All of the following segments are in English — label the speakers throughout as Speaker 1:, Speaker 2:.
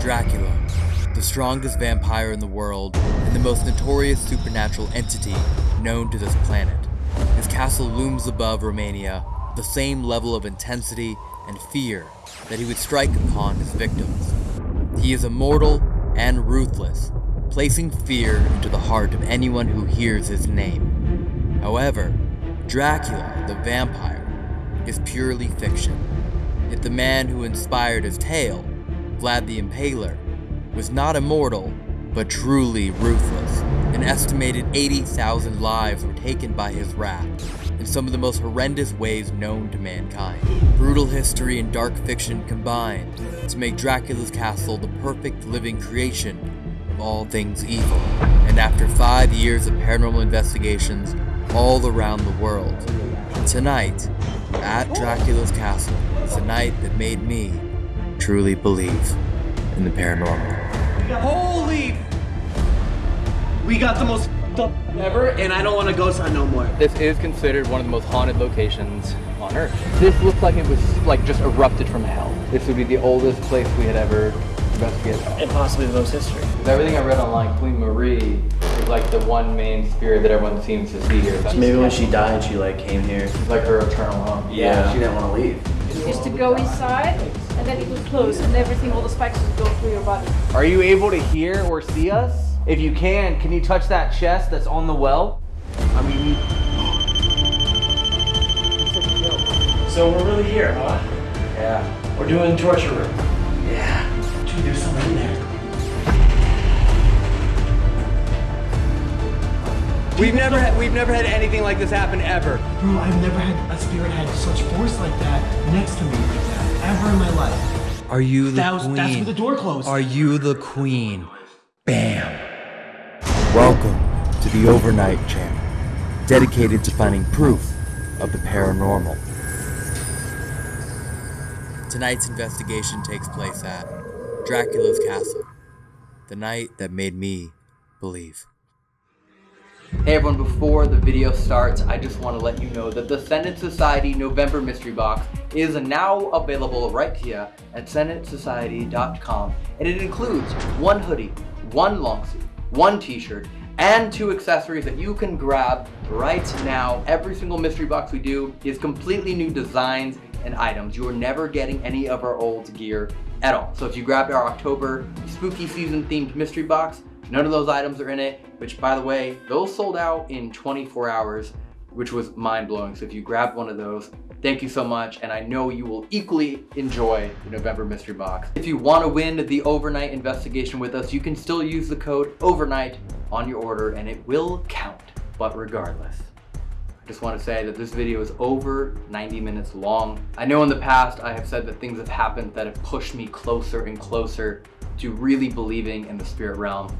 Speaker 1: Dracula, the strongest vampire in the world and the most notorious supernatural entity known to this planet. His castle looms above Romania, the same level of intensity and fear that he would strike upon his victims. He is immortal and ruthless, placing fear into the heart of anyone who hears his name. However, Dracula, the vampire, is purely fiction. Yet the man who inspired his tale, Vlad the Impaler, was not immortal, but truly ruthless. An estimated 80,000 lives were taken by his wrath in some of the most horrendous ways known to mankind. Brutal history and dark fiction combined to make Dracula's castle the perfect living creation of all things evil. And after five years of paranormal investigations all around the world, tonight, at Dracula's castle, is the night that made me truly believe in the paranormal.
Speaker 2: Holy! We got the most up ever, and I don't want to ghost hunt no more.
Speaker 3: This is considered one of the most haunted locations on Earth. This looks like it was like just erupted from hell. This would be the oldest place we had ever investigated.
Speaker 2: And possibly the most history.
Speaker 3: With everything I read online, Queen Marie is like the one main spirit that everyone seems to see here.
Speaker 2: Maybe when she died, she like came here.
Speaker 3: It's like her eternal home.
Speaker 2: Yeah, she didn't want to leave.
Speaker 4: is to go inside and then it will close and everything, all the spikes will go through your body.
Speaker 5: Are you able to hear or see us? If you can, can you touch that chest that's on the well? I mean, you...
Speaker 2: So we're really here, huh?
Speaker 5: yeah.
Speaker 2: We're doing torture room. Yeah. Dude, there's someone in there.
Speaker 5: We've never had, we've never had anything like this happen ever.
Speaker 6: Bro, I've never had a spirit had such force like that next to me like that ever in my life.
Speaker 1: Are you the
Speaker 6: That was
Speaker 1: queen?
Speaker 6: that's when the door closed.
Speaker 1: Are you the queen? Bam! Welcome to the Overnight Channel, dedicated to finding proof of the paranormal. Tonight's investigation takes place at Dracula's castle, the night that made me believe.
Speaker 3: Hey everyone, before the video starts, I just want to let you know that the Senate Society November Mystery Box is now available right here at senatesociety.com and it includes one hoodie, one long sleeve, one t-shirt, and two accessories that you can grab right now. Every single mystery box we do is completely new designs and items. You are never getting any of our old gear at all. So if you grabbed our October spooky season themed mystery box, none of those items are in it, which by the way, those sold out in 24 hours, which was mind blowing. So if you grabbed one of those, thank you so much. And I know you will equally enjoy the November mystery box. If you want to win the overnight investigation with us, you can still use the code overnight on your order and it will count. But regardless, I just want to say that this video is over 90 minutes long. I know in the past I have said that things have happened that have pushed me closer and closer to really believing in the spirit realm.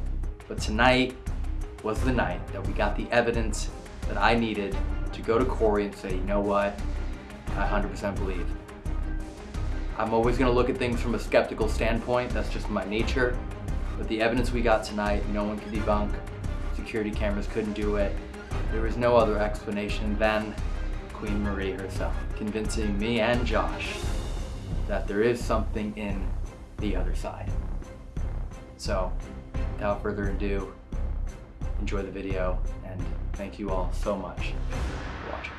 Speaker 3: But tonight was the night that we got the evidence that I needed to go to Corey and say, you know what, I 100% believe. I'm always gonna look at things from a skeptical standpoint, that's just my nature. But the evidence we got tonight, no one could debunk. Security cameras couldn't do it. There was no other explanation than Queen Marie herself, convincing me and Josh that there is something in the other side. So, without further ado, enjoy the video and thank you all so much for watching.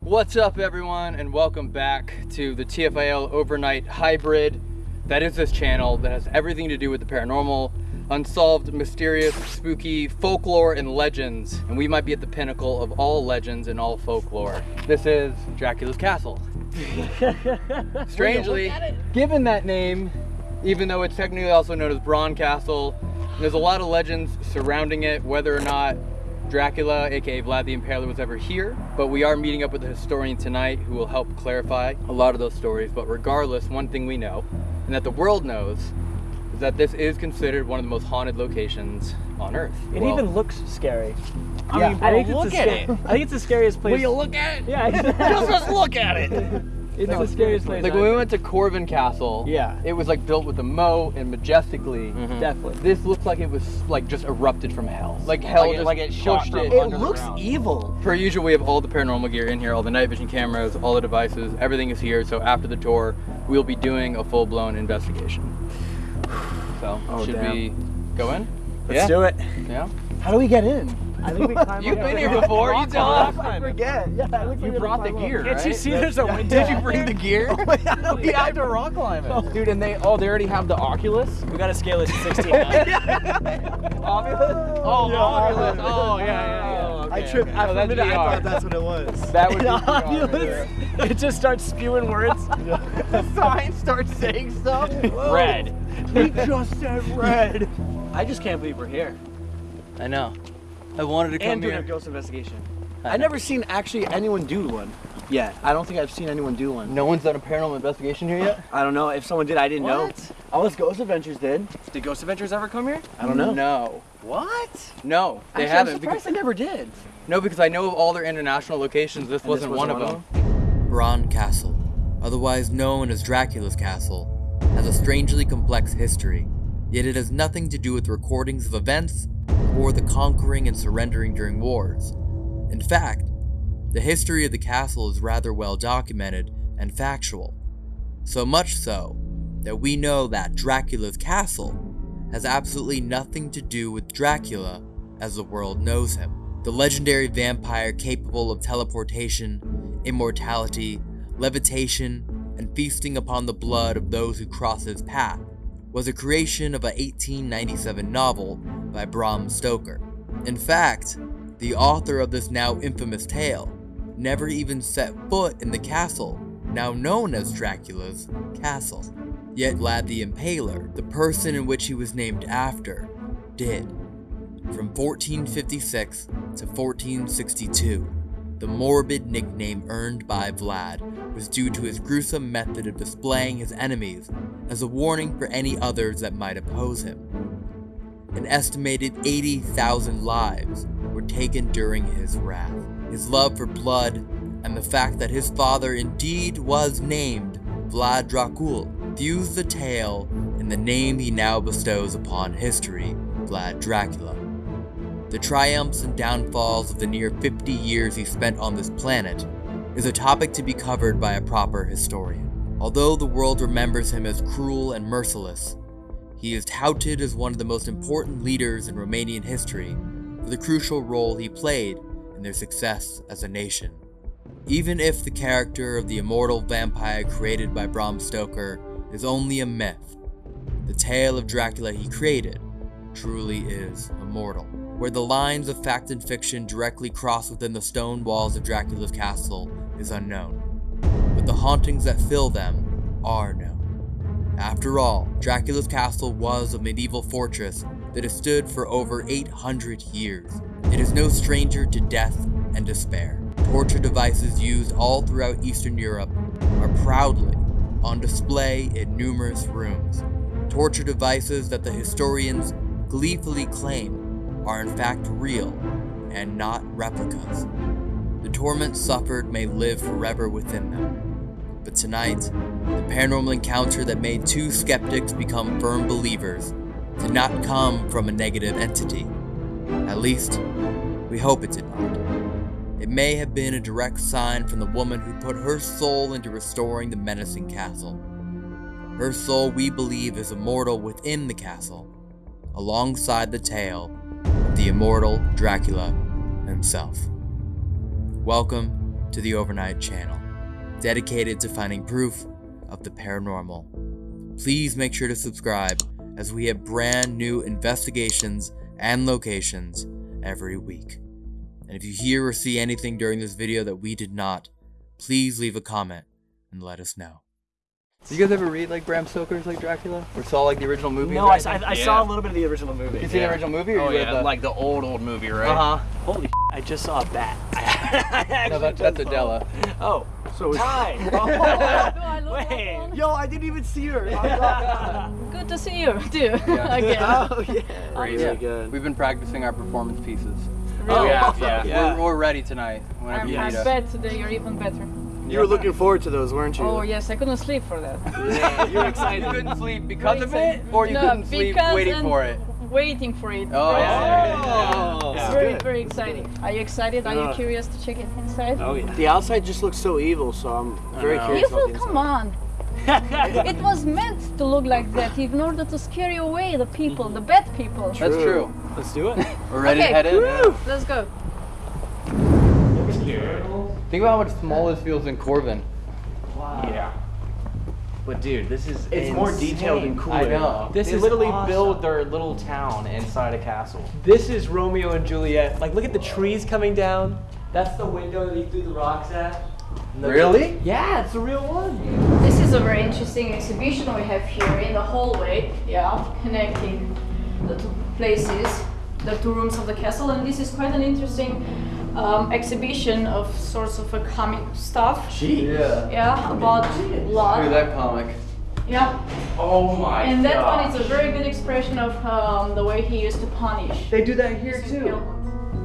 Speaker 3: What's up everyone and welcome back to the TFIL Overnight Hybrid. That is this channel that has everything to do with the paranormal, unsolved, mysterious, spooky folklore and legends. And we might be at the pinnacle of all legends and all folklore. This is Dracula's Castle. Strangely, given that name, even though it's technically also known as Bran Castle, there's a lot of legends surrounding it, whether or not Dracula, aka Vlad the Impaler, was ever here. But we are meeting up with a historian tonight who will help clarify a lot of those stories. But regardless, one thing we know, and that the world knows, is that this is considered one of the most haunted locations on Earth.
Speaker 7: It
Speaker 3: Well,
Speaker 7: even looks scary.
Speaker 3: I
Speaker 7: yeah,
Speaker 3: mean, bro,
Speaker 7: I think
Speaker 3: look
Speaker 7: it's
Speaker 3: at
Speaker 7: the
Speaker 3: it.
Speaker 7: I think it's the scariest place.
Speaker 3: Will you look at it?
Speaker 7: Yeah, exactly.
Speaker 3: just, just look at it.
Speaker 7: It's the scariest place.
Speaker 3: Like when we went to Corvin Castle,
Speaker 7: Yeah.
Speaker 3: it was like built with a moat and majestically. Mm-hmm.
Speaker 7: Definitely.
Speaker 3: This looks like it was like just erupted from hell. Like hell
Speaker 5: Like it-
Speaker 3: just
Speaker 5: like it shot
Speaker 3: pushed
Speaker 5: from
Speaker 3: it.
Speaker 7: It
Speaker 5: under
Speaker 7: looks evil.
Speaker 3: Per usual, we have all the paranormal gear in here, all the night vision cameras, all the devices, everything is here. So after the tour, we'll be doing a full-blown investigation. So
Speaker 6: Oh,
Speaker 3: should
Speaker 6: damn.
Speaker 3: we go in?
Speaker 6: Let's
Speaker 3: yeah.
Speaker 6: do it.
Speaker 3: Yeah.
Speaker 6: How do we get in? I think we climb
Speaker 3: You've been
Speaker 6: the-
Speaker 3: here before. You tell us.
Speaker 6: I forget. Yeah, it looks
Speaker 3: You
Speaker 6: like
Speaker 3: brought the
Speaker 6: we have to
Speaker 3: gear,
Speaker 6: climb
Speaker 3: right?
Speaker 6: Can't you see there's a window?
Speaker 3: Did you bring the gear?
Speaker 6: Oh, up.
Speaker 3: we have to rock climb it. Dude, and they oh they already have the Oculus.
Speaker 7: We gotta scale it to 16.
Speaker 3: Oculus? Oh,
Speaker 6: Yeah,
Speaker 3: Oculus.
Speaker 6: Oculus.
Speaker 3: Oh, yeah, yeah, yeah.
Speaker 6: I tripped.
Speaker 3: okay.
Speaker 6: I,
Speaker 3: Oh, that's
Speaker 6: minute, I thought that's what it was.
Speaker 3: That would be
Speaker 6: Oculus.
Speaker 7: it just starts spewing words.
Speaker 3: the sign starts saying stuff.
Speaker 7: Red.
Speaker 6: He just said red.
Speaker 7: I just can't believe we're here.
Speaker 3: I know. I wanted to come
Speaker 7: And doing a ghost investigation.
Speaker 6: I've never seen actually anyone do one yet. I don't think I've seen anyone do one.
Speaker 3: No one's done a paranormal investigation here yet.
Speaker 6: I don't know if someone did. I didn't know. All us Ghost Adventures did.
Speaker 7: Did Ghost Adventures ever come here?
Speaker 6: I don't know.
Speaker 3: No.
Speaker 7: What?
Speaker 3: No, they
Speaker 6: Actually, I'm
Speaker 3: haven't.
Speaker 6: surprised
Speaker 3: Because,
Speaker 6: they never did.
Speaker 3: no, because I know of all their international locations. This wasn't,
Speaker 6: this
Speaker 3: one,
Speaker 6: wasn't
Speaker 3: of them.
Speaker 1: Bran Castle, otherwise known as Dracula's Castle, has a strangely complex history, yet it has nothing to do with recordings of events or the conquering and surrendering during wars. In fact, the history of the castle is rather well documented and factual. So much so that we know that Dracula's castle has absolutely nothing to do with Dracula as the world knows him. The legendary vampire capable of teleportation, immortality, levitation, and feasting upon the blood of those who cross his path was a creation of a 1897 novel by Bram Stoker. In fact, the author of this now infamous tale never even set foot in the castle, now known as Dracula's castle. Yet Vlad the Impaler, the person in which he was named after, did. From 1456 to 1462, the morbid nickname earned by Vlad was due to his gruesome method of displaying his enemies as a warning for any others that might oppose him. An estimated 80,000 lives were taken during his wrath. His love for blood and the fact that his father indeed was named Vlad Dracul fused the tale in the name he now bestows upon history, Vlad Dracula. The triumphs and downfalls of the near 50 years he spent on this planet is a topic to be covered by a proper historian. Although the world remembers him as cruel and merciless, he is touted as one of the most important leaders in Romanian history for the crucial role he played in their success as a nation. Even if the character of the immortal vampire created by Bram Stoker is only a myth, the tale of Dracula he created truly is immortal. Where the lines of fact and fiction directly cross within the stone walls of Dracula's castle is unknown, but the hauntings that fill them are known. After all, Dracula's castle was a medieval fortress that has stood for over 800 years. It is no stranger to death and despair. Torture devices used all throughout Eastern Europe are proudly on display in numerous rooms. Torture devices that the historians gleefully claim are in fact real and not replicas. The torment suffered may live forever within them. But tonight, the paranormal encounter that made two skeptics become firm believers did not come from a negative entity. At least, we hope it did not. It may have been a direct sign from the woman who put her soul into restoring the menacing castle. Her soul, we believe, is immortal within the castle, alongside the tale the immortal Dracula himself. Welcome to the Overnight Channel, dedicated to finding proof of the paranormal. Please make sure to subscribe as we have brand new investigations and locations every week. And if you hear or see anything during this video that we did not, please leave a comment and let us know.
Speaker 3: Did you guys ever read like Bram Stoker's like Dracula or saw like the original movie?
Speaker 7: No, I, I, I saw a little bit of the original movie.
Speaker 3: You see the original movie or
Speaker 5: Oh
Speaker 3: you
Speaker 5: yeah,
Speaker 3: the...
Speaker 5: like the old old movie, right?
Speaker 3: Uh huh.
Speaker 7: Holy I just saw a bat.
Speaker 3: No, that, that's Adela.
Speaker 7: Oh,
Speaker 6: So
Speaker 7: hi.
Speaker 4: Do I
Speaker 7: Wait.
Speaker 6: Yo, I didn't even see her.
Speaker 4: Good to see you too.
Speaker 3: Yeah.
Speaker 4: Again.
Speaker 6: oh yeah.
Speaker 3: Really
Speaker 6: Really good.
Speaker 3: We've been practicing our performance pieces.
Speaker 7: Oh
Speaker 4: Really?
Speaker 7: yeah, yeah.
Speaker 3: Yeah. We're, we're ready tonight. Whenever
Speaker 4: I'm,
Speaker 3: you
Speaker 4: I
Speaker 3: us.
Speaker 4: bet today you're even better.
Speaker 6: You were looking forward to those, weren't you?
Speaker 4: Oh yes, I couldn't sleep for that.
Speaker 6: Yeah, you're
Speaker 3: You
Speaker 6: excited.
Speaker 3: couldn't sleep because of it, or you
Speaker 4: No,
Speaker 3: couldn't sleep waiting for it.
Speaker 4: Waiting for it.
Speaker 3: Oh,
Speaker 4: Very
Speaker 3: yeah.
Speaker 6: Oh,
Speaker 4: It's very,
Speaker 6: good.
Speaker 4: very exciting. Are you excited? Are you curious to check it inside?
Speaker 6: Oh yeah. The outside just looks so evil, so I'm very curious
Speaker 4: Evil?
Speaker 6: about
Speaker 4: Come on. It was meant to look like that in order to scare away, the people, the bad people.
Speaker 3: That's true.
Speaker 6: Let's do it.
Speaker 3: We're ready
Speaker 4: Okay,
Speaker 3: to head in.
Speaker 4: woo, let's go.
Speaker 3: Think about how much smaller this feels than Corvin. Wow.
Speaker 5: Yeah. But dude, this is
Speaker 2: It's more detailed and cooler.
Speaker 3: I know.
Speaker 6: This
Speaker 5: they
Speaker 6: is
Speaker 5: literally
Speaker 6: awesome.
Speaker 5: build their little town inside a castle.
Speaker 6: This is Romeo and Juliet. Like, look at the trees coming down. That's the window that he threw the rocks at.
Speaker 3: Really?
Speaker 6: Yeah, it's the real one.
Speaker 4: This is a very interesting exhibition we have here in the hallway, yeah, connecting the two places, the two rooms of the castle, and this is quite an interesting um, exhibition of sorts of a comic stuff.
Speaker 3: Yeah.
Speaker 4: Yeah, about
Speaker 3: Look at
Speaker 4: blood.
Speaker 3: that comic.
Speaker 4: Yeah,
Speaker 5: Oh my
Speaker 4: and that one is a very good expression of um, the way he used to punish.
Speaker 2: They do that here too.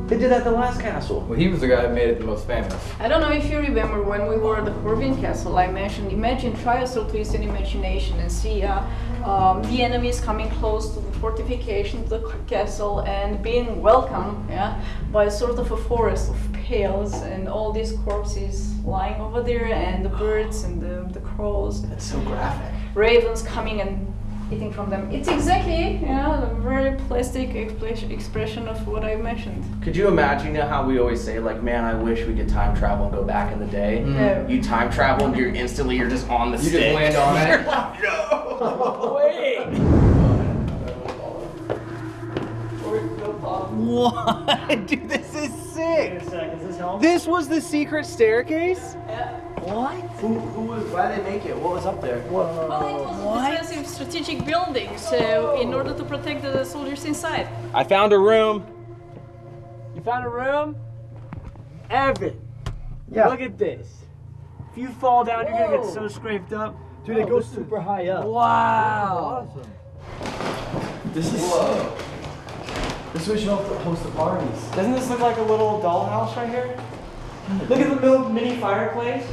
Speaker 2: They did that at the last castle.
Speaker 3: Well, he was the guy who made it the most famous.
Speaker 4: I don't know if you remember when we were at the Corvin Castle, I mentioned, imagine, try a little twist in imagination and see uh, um, the enemies coming close to the fortification, to the castle, and being welcomed yeah, by a sort of a forest of pails and all these corpses lying over there, and the birds and the, the crows,
Speaker 2: That's so graphic.
Speaker 4: ravens coming and eating from them. It's exactly yeah, a very plastic expression of what I mentioned.
Speaker 2: Could you imagine you know how we always say like, man, I wish we could time travel and go back in the day. Mm.
Speaker 4: No.
Speaker 2: You time travel and you're instantly you're just on the
Speaker 3: You
Speaker 2: stick.
Speaker 3: just land on it.
Speaker 2: You're like, no.
Speaker 5: What? Dude, this is sick. This was the secret staircase? What?
Speaker 2: Who, who was? Why did they make it? What was up there? Whoa.
Speaker 4: Well, it was a defensive strategic building, so in order to protect the soldiers inside.
Speaker 5: I found a room.
Speaker 6: You found a room? Evan,
Speaker 2: Yeah.
Speaker 6: look at this. If you fall down, you're gonna get so scraped up.
Speaker 2: Dude, it oh, goes super high up.
Speaker 6: Wow.
Speaker 2: This is. This is what you have to host the parties.
Speaker 6: Doesn't this look like a little dollhouse right here? Look at the little mini fireplace.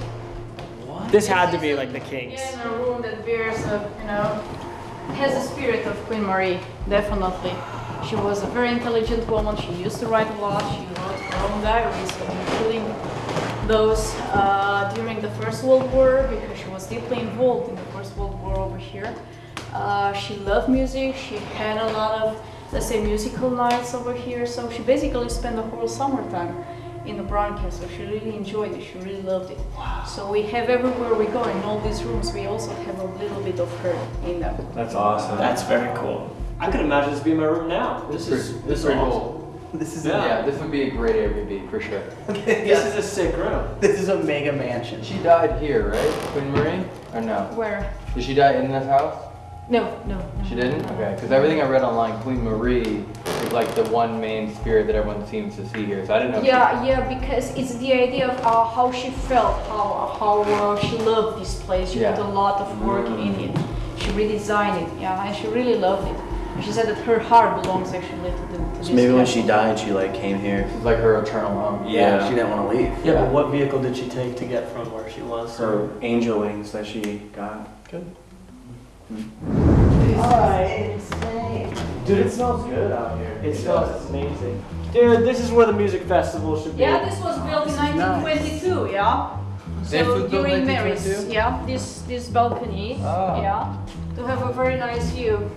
Speaker 6: What? This had to be like the king's.
Speaker 4: Yeah, In a room that bears a, you know, has the spirit of Queen Marie, definitely. She was a very intelligent woman. She used to write a lot. She wrote her own diaries, including those uh, during the First World War, because she was deeply involved in the First World War over here. Uh, she loved music. She had a lot of, let's say, musical nights over here. So she basically spent the whole summertime in the Bran Castle. She really enjoyed it. She really loved it. So we have everywhere we go in all these rooms, we also have a little bit of her in them.
Speaker 6: That's awesome. That's very cool. I could imagine this being my room now.
Speaker 3: This is this is pretty cool.
Speaker 2: This is
Speaker 3: Yeah.
Speaker 6: Yeah.
Speaker 3: this would be a great Airbnb for sure.
Speaker 6: This is a sick room.
Speaker 2: This is a mega mansion.
Speaker 3: She died here, right, Queen Marie? Or no?
Speaker 4: Where?
Speaker 3: Did she die in this house?
Speaker 4: No, no. no.
Speaker 3: She didn't? Okay, because everything I read online, Queen Marie is like the one main spirit that everyone seems to see here. So I didn't know. if she-
Speaker 4: Yeah, yeah, because it's the idea of uh, how she felt, how how uh, she loved this place. She
Speaker 3: Yeah.
Speaker 4: put a lot of work in it. She redesigned it, yeah, and she really loved it. She said that her heart belongs actually to the. To
Speaker 8: So
Speaker 4: this
Speaker 8: maybe when she died, she like came here.
Speaker 3: It's like her eternal home.
Speaker 8: Yeah, she didn't want to leave.
Speaker 2: Yeah, but what vehicle did she take to get from where she was?
Speaker 8: Her angel wings that she got.
Speaker 2: Good. Alright. Dude, it smells good out here. It smells amazing. Dude, this is where the music festival should be.
Speaker 4: Yeah, this was built in 1922, yeah. So during Mary's, yeah, this this balcony,
Speaker 3: Ah.
Speaker 4: yeah, to have a very nice view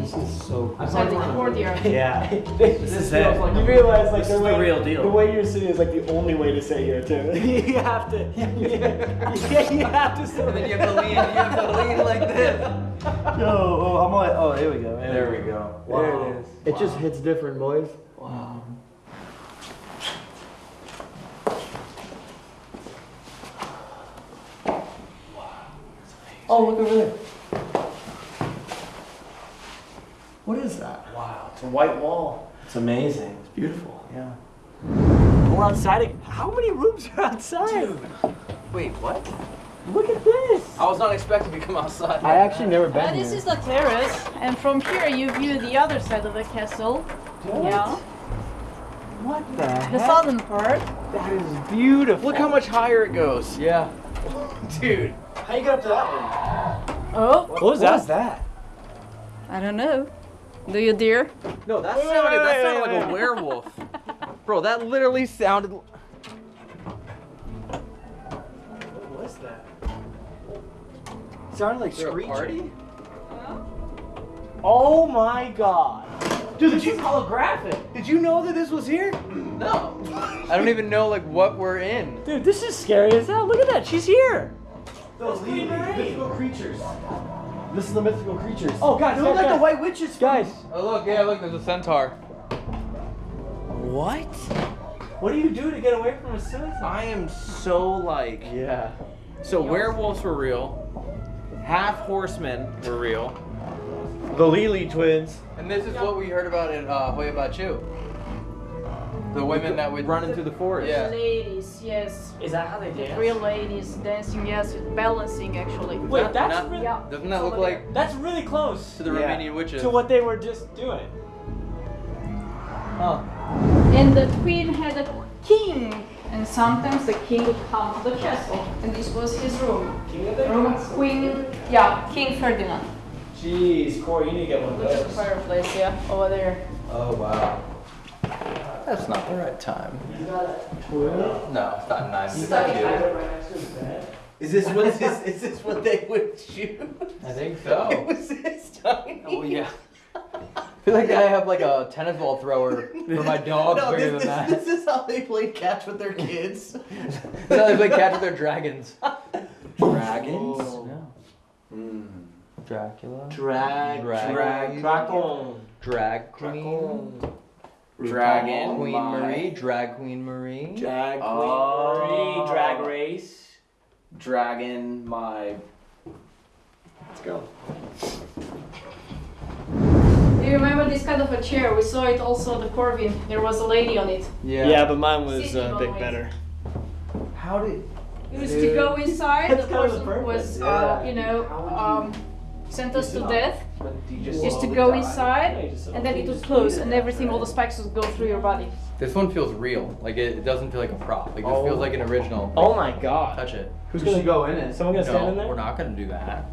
Speaker 2: This is so
Speaker 4: inside the courtyard.
Speaker 2: Yeah.
Speaker 6: This
Speaker 2: is
Speaker 6: feels
Speaker 2: it.
Speaker 6: Like, you realize like
Speaker 2: This
Speaker 6: the
Speaker 2: is the
Speaker 6: way,
Speaker 2: real deal.
Speaker 6: The way you're sitting is like the only way to sit here too. you have to. Yeah, you have to sit.
Speaker 3: And then you have to lean, you have to lean like this.
Speaker 2: Yo, oh, I'm like, oh, there we go.
Speaker 3: There we go.
Speaker 6: There it is.
Speaker 2: It just hits different, boys.
Speaker 3: Wow.
Speaker 2: Oh, look over there. What is that? Wow, it's a white wall. It's amazing. It's beautiful. Yeah.
Speaker 6: We're outside. How many rooms are outside? Dude.
Speaker 3: Wait, what?
Speaker 6: Look at this.
Speaker 3: I was not expecting to come outside.
Speaker 2: I actually never been
Speaker 4: Uh, this
Speaker 2: here.
Speaker 4: is the terrace, and from here you view the other side of the castle. Yeah,
Speaker 6: What the
Speaker 4: the
Speaker 6: heck?
Speaker 4: southern part.
Speaker 6: That is beautiful.
Speaker 5: Look how much higher it goes.
Speaker 3: Yeah.
Speaker 5: Dude.
Speaker 6: How you get up to that one?
Speaker 4: Oh,
Speaker 6: What was that?
Speaker 2: that?
Speaker 4: I don't know. Do you dare?
Speaker 5: No, that sounded,
Speaker 6: wait,
Speaker 5: that sounded
Speaker 6: wait,
Speaker 5: like a werewolf. Bro, that literally sounded.
Speaker 6: What was that? sounded like
Speaker 5: Is there
Speaker 6: screeching. Oh my god.
Speaker 5: Dude, did you holographic? Did you know that this was here?
Speaker 3: No. I don't even know like what we're in.
Speaker 6: Dude, this is scary as hell. Look at that. She's here.
Speaker 9: Those
Speaker 6: Queen Marie.
Speaker 9: mythical creatures. This is the mythical creatures.
Speaker 6: Oh, guys,
Speaker 9: they look like the white witches.
Speaker 6: Guys,
Speaker 3: Oh look, yeah, look, there's a centaur.
Speaker 5: What?
Speaker 6: what do you do to get away from a suicide?
Speaker 5: I am so like.
Speaker 9: Yeah.
Speaker 5: So werewolves were real. Half horsemen were real.
Speaker 6: The Lily twins.
Speaker 3: And this is what we heard about in uh, Hoia Baciu. The women that would
Speaker 5: Running through the forest.
Speaker 3: Yeah.
Speaker 4: Ladies, yes.
Speaker 6: Is that how they dance?
Speaker 4: Real ladies dancing, yes, with balancing actually.
Speaker 6: Wait, that's
Speaker 3: Not-
Speaker 6: really,
Speaker 4: Yeah.
Speaker 3: Doesn't that look like
Speaker 6: that's really close
Speaker 3: to the
Speaker 9: Yeah.
Speaker 3: Romanian witches?
Speaker 6: to what they were just doing.
Speaker 3: Huh.
Speaker 4: And the queen had a king, and sometimes the king would come to the castle, and this was his room.
Speaker 6: King of the
Speaker 4: Room Queen, yeah, King Ferdinand.
Speaker 6: Jeez, Corey, you need to get one of those.
Speaker 4: Look at the fireplace, yeah, over there.
Speaker 3: Oh wow. That's not the right time. No, it's not nine. It's
Speaker 6: Right
Speaker 3: two.
Speaker 6: next to his bed.
Speaker 5: Is this what is this, is this what they would shoot?
Speaker 3: I think so.
Speaker 5: was this tiny?
Speaker 3: Oh yeah. I feel like I have like a tennis ball thrower for my dog
Speaker 5: No,
Speaker 3: bigger
Speaker 5: this,
Speaker 3: than
Speaker 5: this,
Speaker 3: that.
Speaker 5: this is how they played catch with their kids.
Speaker 3: no, they play catch with their dragons.
Speaker 9: Dragons. Oh.
Speaker 3: No.
Speaker 9: Mm.
Speaker 3: Dracula.
Speaker 5: Drag,
Speaker 3: Drag-
Speaker 5: drag,
Speaker 6: Dragon.
Speaker 3: Drag queen.
Speaker 5: Dragon.
Speaker 3: Queen
Speaker 5: my-
Speaker 3: Marie. Drag Queen Marie.
Speaker 6: Drag Queen
Speaker 5: Oh.
Speaker 6: Marie, Drag Race.
Speaker 9: Dragon. My.
Speaker 6: Let's go.
Speaker 4: Do you remember this kind of a chair? We saw it also at the Corvin. There was a lady on it.
Speaker 3: Yeah.
Speaker 6: Yeah, but mine was
Speaker 4: Sitting
Speaker 6: a bit better.
Speaker 3: How did?
Speaker 4: It was to go inside.
Speaker 6: That's
Speaker 4: the
Speaker 6: kind of the
Speaker 4: person was,
Speaker 6: purpose,
Speaker 4: uh,
Speaker 9: yeah.
Speaker 4: you know, um, sentenced to death.
Speaker 9: You just
Speaker 4: Used to go inside, and then it would close, and everything, all the spikes would go through your body.
Speaker 3: This one feels real. Like it, it doesn't feel like a prop. Like this
Speaker 9: Oh.
Speaker 3: feels like an original.
Speaker 6: Oh my god.
Speaker 3: Touch it.
Speaker 6: Who's gonna
Speaker 9: go in it.
Speaker 6: Someone gonna stand in there?
Speaker 3: we're not gonna do that.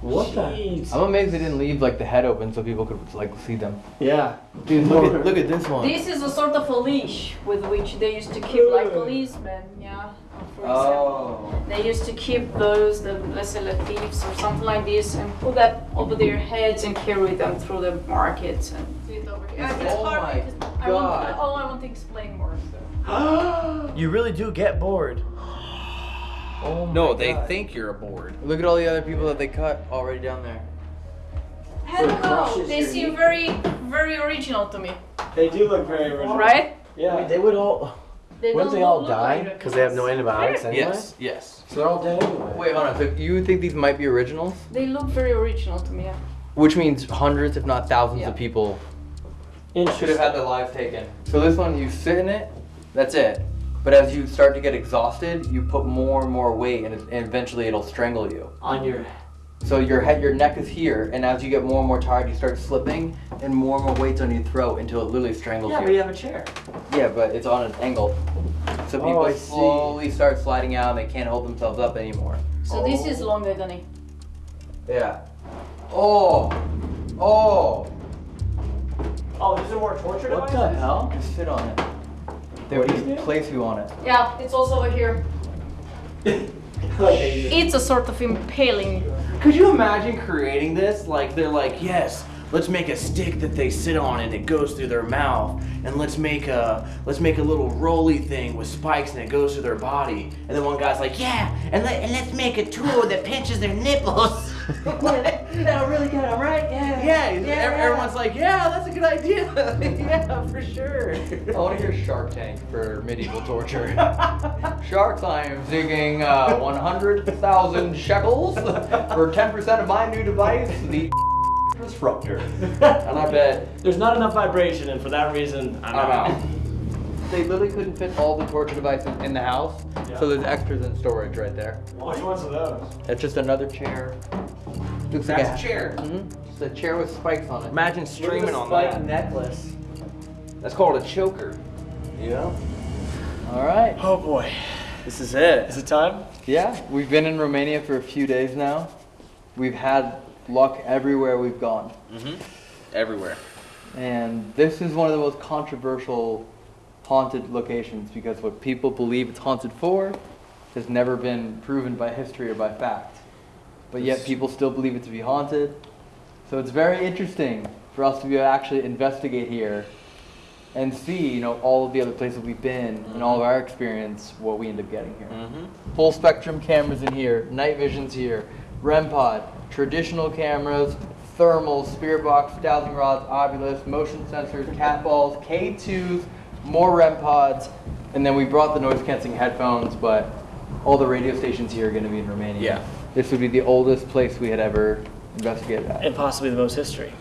Speaker 6: What the?
Speaker 3: I'm amazed they didn't leave like the head open so people could like see them.
Speaker 6: Yeah.
Speaker 3: Dude, look at look at this one.
Speaker 4: This is a sort of a leash with which they used to keep like policemen, yeah, for example.
Speaker 3: Oh.
Speaker 4: They used to keep those, the, let's say, the thieves or something like this, and put that over their heads and carry them through the markets and do it over here. It's
Speaker 3: Oh
Speaker 4: hard
Speaker 3: my
Speaker 4: because I want,
Speaker 3: God.
Speaker 4: oh, I want to explain more. So.
Speaker 6: You really do get bored.
Speaker 3: Oh my
Speaker 5: No, they
Speaker 3: God.
Speaker 5: think you're a board.
Speaker 3: Look at all the other people that they cut already down there.
Speaker 4: I don't know.
Speaker 9: crushes
Speaker 4: They seem very, very original to me,
Speaker 6: They do look very original.
Speaker 4: right?
Speaker 6: Yeah.
Speaker 9: They would all.
Speaker 4: They
Speaker 9: Wouldn't they all die? Because they have no antibiotics anyway.
Speaker 5: Yes, yes.
Speaker 9: So they're all dead anyway.
Speaker 3: Wait, hold on. So you think these might be originals?
Speaker 4: They look very original to me. Yeah.
Speaker 3: Which means hundreds, if not thousands,
Speaker 4: Yeah.
Speaker 3: of people should have had their lives taken. So this one, you sit in it, that's it. But as you start to get exhausted, you put more and more weight, and, it, and eventually it'll strangle you.
Speaker 6: on your.
Speaker 3: So your head, your neck is here, and as you get more and more tired, you start slipping, and more and more weight's on your throat until it literally strangles
Speaker 6: Yeah,
Speaker 3: you.
Speaker 6: but you have a chair.
Speaker 3: Yeah, but it's on an angle. So
Speaker 6: Oh,
Speaker 3: people
Speaker 6: I see.
Speaker 3: slowly start sliding out, and they can't hold themselves up anymore.
Speaker 4: So this is oh. longer than it.
Speaker 3: Yeah. Oh. Oh.
Speaker 6: Oh, these are more torture
Speaker 9: What the hell?
Speaker 3: Just sit on it. They
Speaker 6: What
Speaker 3: would
Speaker 6: is
Speaker 3: place you on it.
Speaker 4: Yeah, it's also over here. It's a sort of impaling.
Speaker 5: Could you imagine creating this? Like they're like, yes, let's make a stick that they sit on and it goes through their mouth, and let's make a let's make a little roly thing with spikes and it goes through their body. And then one guy's like, yeah, and, let, and let's make a tool that pinches their nipples.
Speaker 6: That'll really get them right. Yeah.
Speaker 5: yeah, ev- everyone's like, yeah, that's a good idea. yeah, for sure.
Speaker 3: I want to hear Shark Tank for medieval torture. Sharks, I am seeking uh, 100,000 shekels for 10% of my new device, the disruptor. And I bet
Speaker 6: There's not enough vibration, and for that reason, I'm,
Speaker 3: I'm out. They literally couldn't fit all the torture devices in the house,
Speaker 6: Yeah.
Speaker 3: so there's extras in storage right there.
Speaker 6: Which ones are those?
Speaker 3: It's just another chair. Looks
Speaker 5: That's
Speaker 3: like
Speaker 5: a chair.
Speaker 3: hmm It's a chair with spikes on it.
Speaker 5: Imagine streaming on that.
Speaker 6: spike
Speaker 5: that.
Speaker 6: necklace.
Speaker 5: That's called a choker.
Speaker 9: Yeah.
Speaker 3: All right.
Speaker 6: Oh boy. This is it. Is it time?
Speaker 3: Yeah, we've been in Romania for a few days now. We've had luck everywhere we've gone. Mm-hmm.
Speaker 5: Everywhere.
Speaker 3: And this is one of the most controversial haunted locations because what people believe it's haunted for has never been proven by history or by fact. but yet people still believe it to be haunted. So it's very interesting for us to be able to actually investigate here and see, you know, all of the other places we've been and all mm-hmm. of our experience, what we end up getting here. Mm-hmm. Full spectrum cameras in here, night visions here, REM pod, traditional cameras, thermals, spirit box, dowsing rods, Ovilus, motion sensors, cat balls, K2s, more REM pods, and then we brought the noise canceling headphones, but all the radio stations here are going to be in Romania.
Speaker 5: Yeah.
Speaker 3: This would be the oldest place we had ever investigated at,
Speaker 6: And possibly the most history.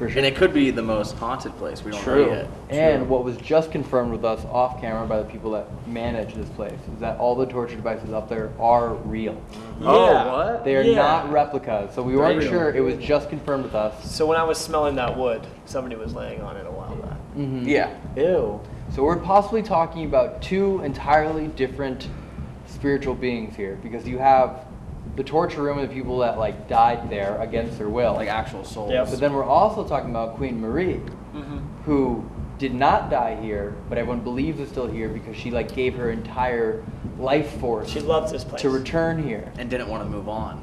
Speaker 3: For sure.
Speaker 5: And it could be the most haunted place. We don't
Speaker 3: True.
Speaker 5: know yet.
Speaker 3: And what was just confirmed with us off camera by the people that manage this place is that all the torture devices up there are real.
Speaker 6: Yeah.
Speaker 5: what?
Speaker 3: They are
Speaker 6: Yeah.
Speaker 3: not replicas. So we weren't
Speaker 5: Real.
Speaker 3: sure. It was just confirmed with us.
Speaker 6: So when I was smelling that wood, somebody was laying on it a while back.
Speaker 3: Mhm.
Speaker 5: Yeah.
Speaker 6: Ew.
Speaker 3: So we're possibly talking about two entirely different spiritual beings here because you have the torture room of the people that like died there against their will.
Speaker 5: Like actual souls.
Speaker 6: Yep.
Speaker 3: But then we're also talking about Queen Marie, mm-hmm. who did not die here, but everyone believes is still here because she like gave her entire life force
Speaker 6: She loves this place.
Speaker 3: to return here.
Speaker 5: And didn't want to move on.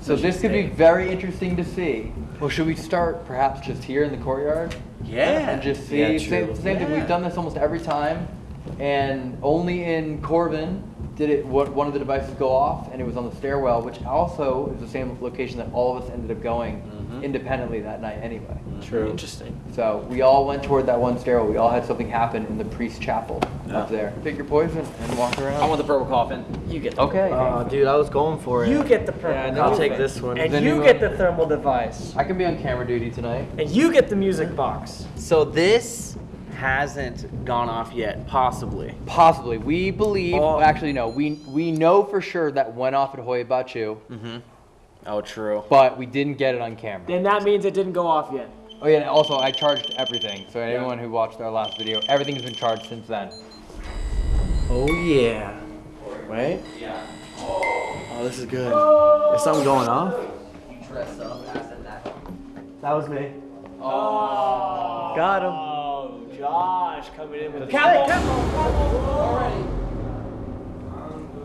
Speaker 3: So this could be very interesting to see. Well, should we start perhaps just here in the courtyard
Speaker 5: Yeah.
Speaker 3: and just see?
Speaker 5: Yeah,
Speaker 3: same
Speaker 5: true.
Speaker 3: same thing.
Speaker 5: Yeah.
Speaker 3: We've done this almost every time, and only in Corvin did it. What one of the devices go off, and it was on the stairwell, which also is the same location that all of us ended up going
Speaker 5: Mm-hmm.
Speaker 3: independently that night anyway.
Speaker 6: True. Interesting.
Speaker 3: So we all went toward that one stairwell. We all had something happen in the priest's chapel up there. Pick your poison and walk around.
Speaker 5: I want the purple coffin.
Speaker 6: You get the
Speaker 3: okay.
Speaker 2: Oh, dude, I was going for it.
Speaker 6: You get the purple.
Speaker 2: Yeah, and then I'll take this one.
Speaker 6: And you get the thermal device.
Speaker 3: I can be on camera duty tonight.
Speaker 6: And you get the music box.
Speaker 5: So this hasn't gone off yet, possibly.
Speaker 3: Possibly. We believe.
Speaker 5: Oh.
Speaker 3: Actually, no. We we know for sure that went off at Hoia Baciu, mm-hmm.
Speaker 5: Oh, true.
Speaker 3: but we didn't get it on camera.
Speaker 6: Then that means it didn't go off yet.
Speaker 3: Oh yeah. And also, I charged everything. So anyone who watched our last video, everything's been charged since then.
Speaker 2: Oh yeah. Wait. Yeah. Oh, this is good. Oh. Is something going off? Press that that was me.
Speaker 6: Oh.
Speaker 2: Got him.
Speaker 6: Oh, Josh coming in with the
Speaker 2: Hey,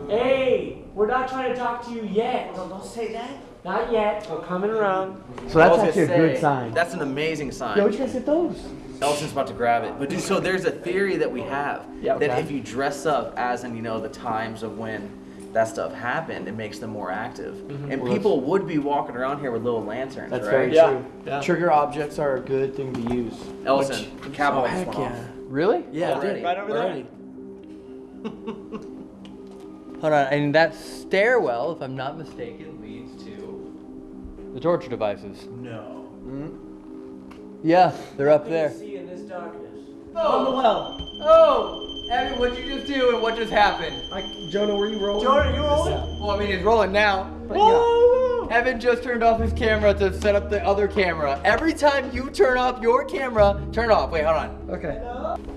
Speaker 6: Hey, we're not trying to talk to you yet. No, don't say that. Not yet. We're coming around.
Speaker 2: So that's actually a good sign.
Speaker 5: That's an amazing sign.
Speaker 2: Yo, what you guys get those?
Speaker 5: Elton's about to grab it. But dude, so there's a theory that we have
Speaker 2: Yeah,
Speaker 5: that if you dress up as in you know the times of when that stuff happened, it makes them more active. Mm-hmm. And people would be walking around here with little lanterns,
Speaker 2: That's
Speaker 5: right?
Speaker 2: very
Speaker 6: Yeah.
Speaker 2: true.
Speaker 6: Yeah.
Speaker 2: Trigger objects are a good thing to use.
Speaker 5: Elton, the cowboy
Speaker 2: Oh, heck yeah.
Speaker 5: off.
Speaker 3: Really?
Speaker 2: Yeah,
Speaker 5: Already.
Speaker 6: Right over there.
Speaker 2: Already.
Speaker 3: Hold on. And that stairwell, if I'm not mistaken, leads to the torture devices.
Speaker 5: No. Hmm?
Speaker 3: Yeah, they're up there.
Speaker 6: See in this darkness.
Speaker 3: Oh, oh! Evan, what'd you just do and what just happened?
Speaker 2: I, Jonah, were you rolling?
Speaker 6: Jonah, you rolling?
Speaker 3: Well, I mean, he's rolling now. Evan just turned off his camera to set up the other camera. Every time you turn off your camera, turn it off. Wait, hold on.
Speaker 2: Okay.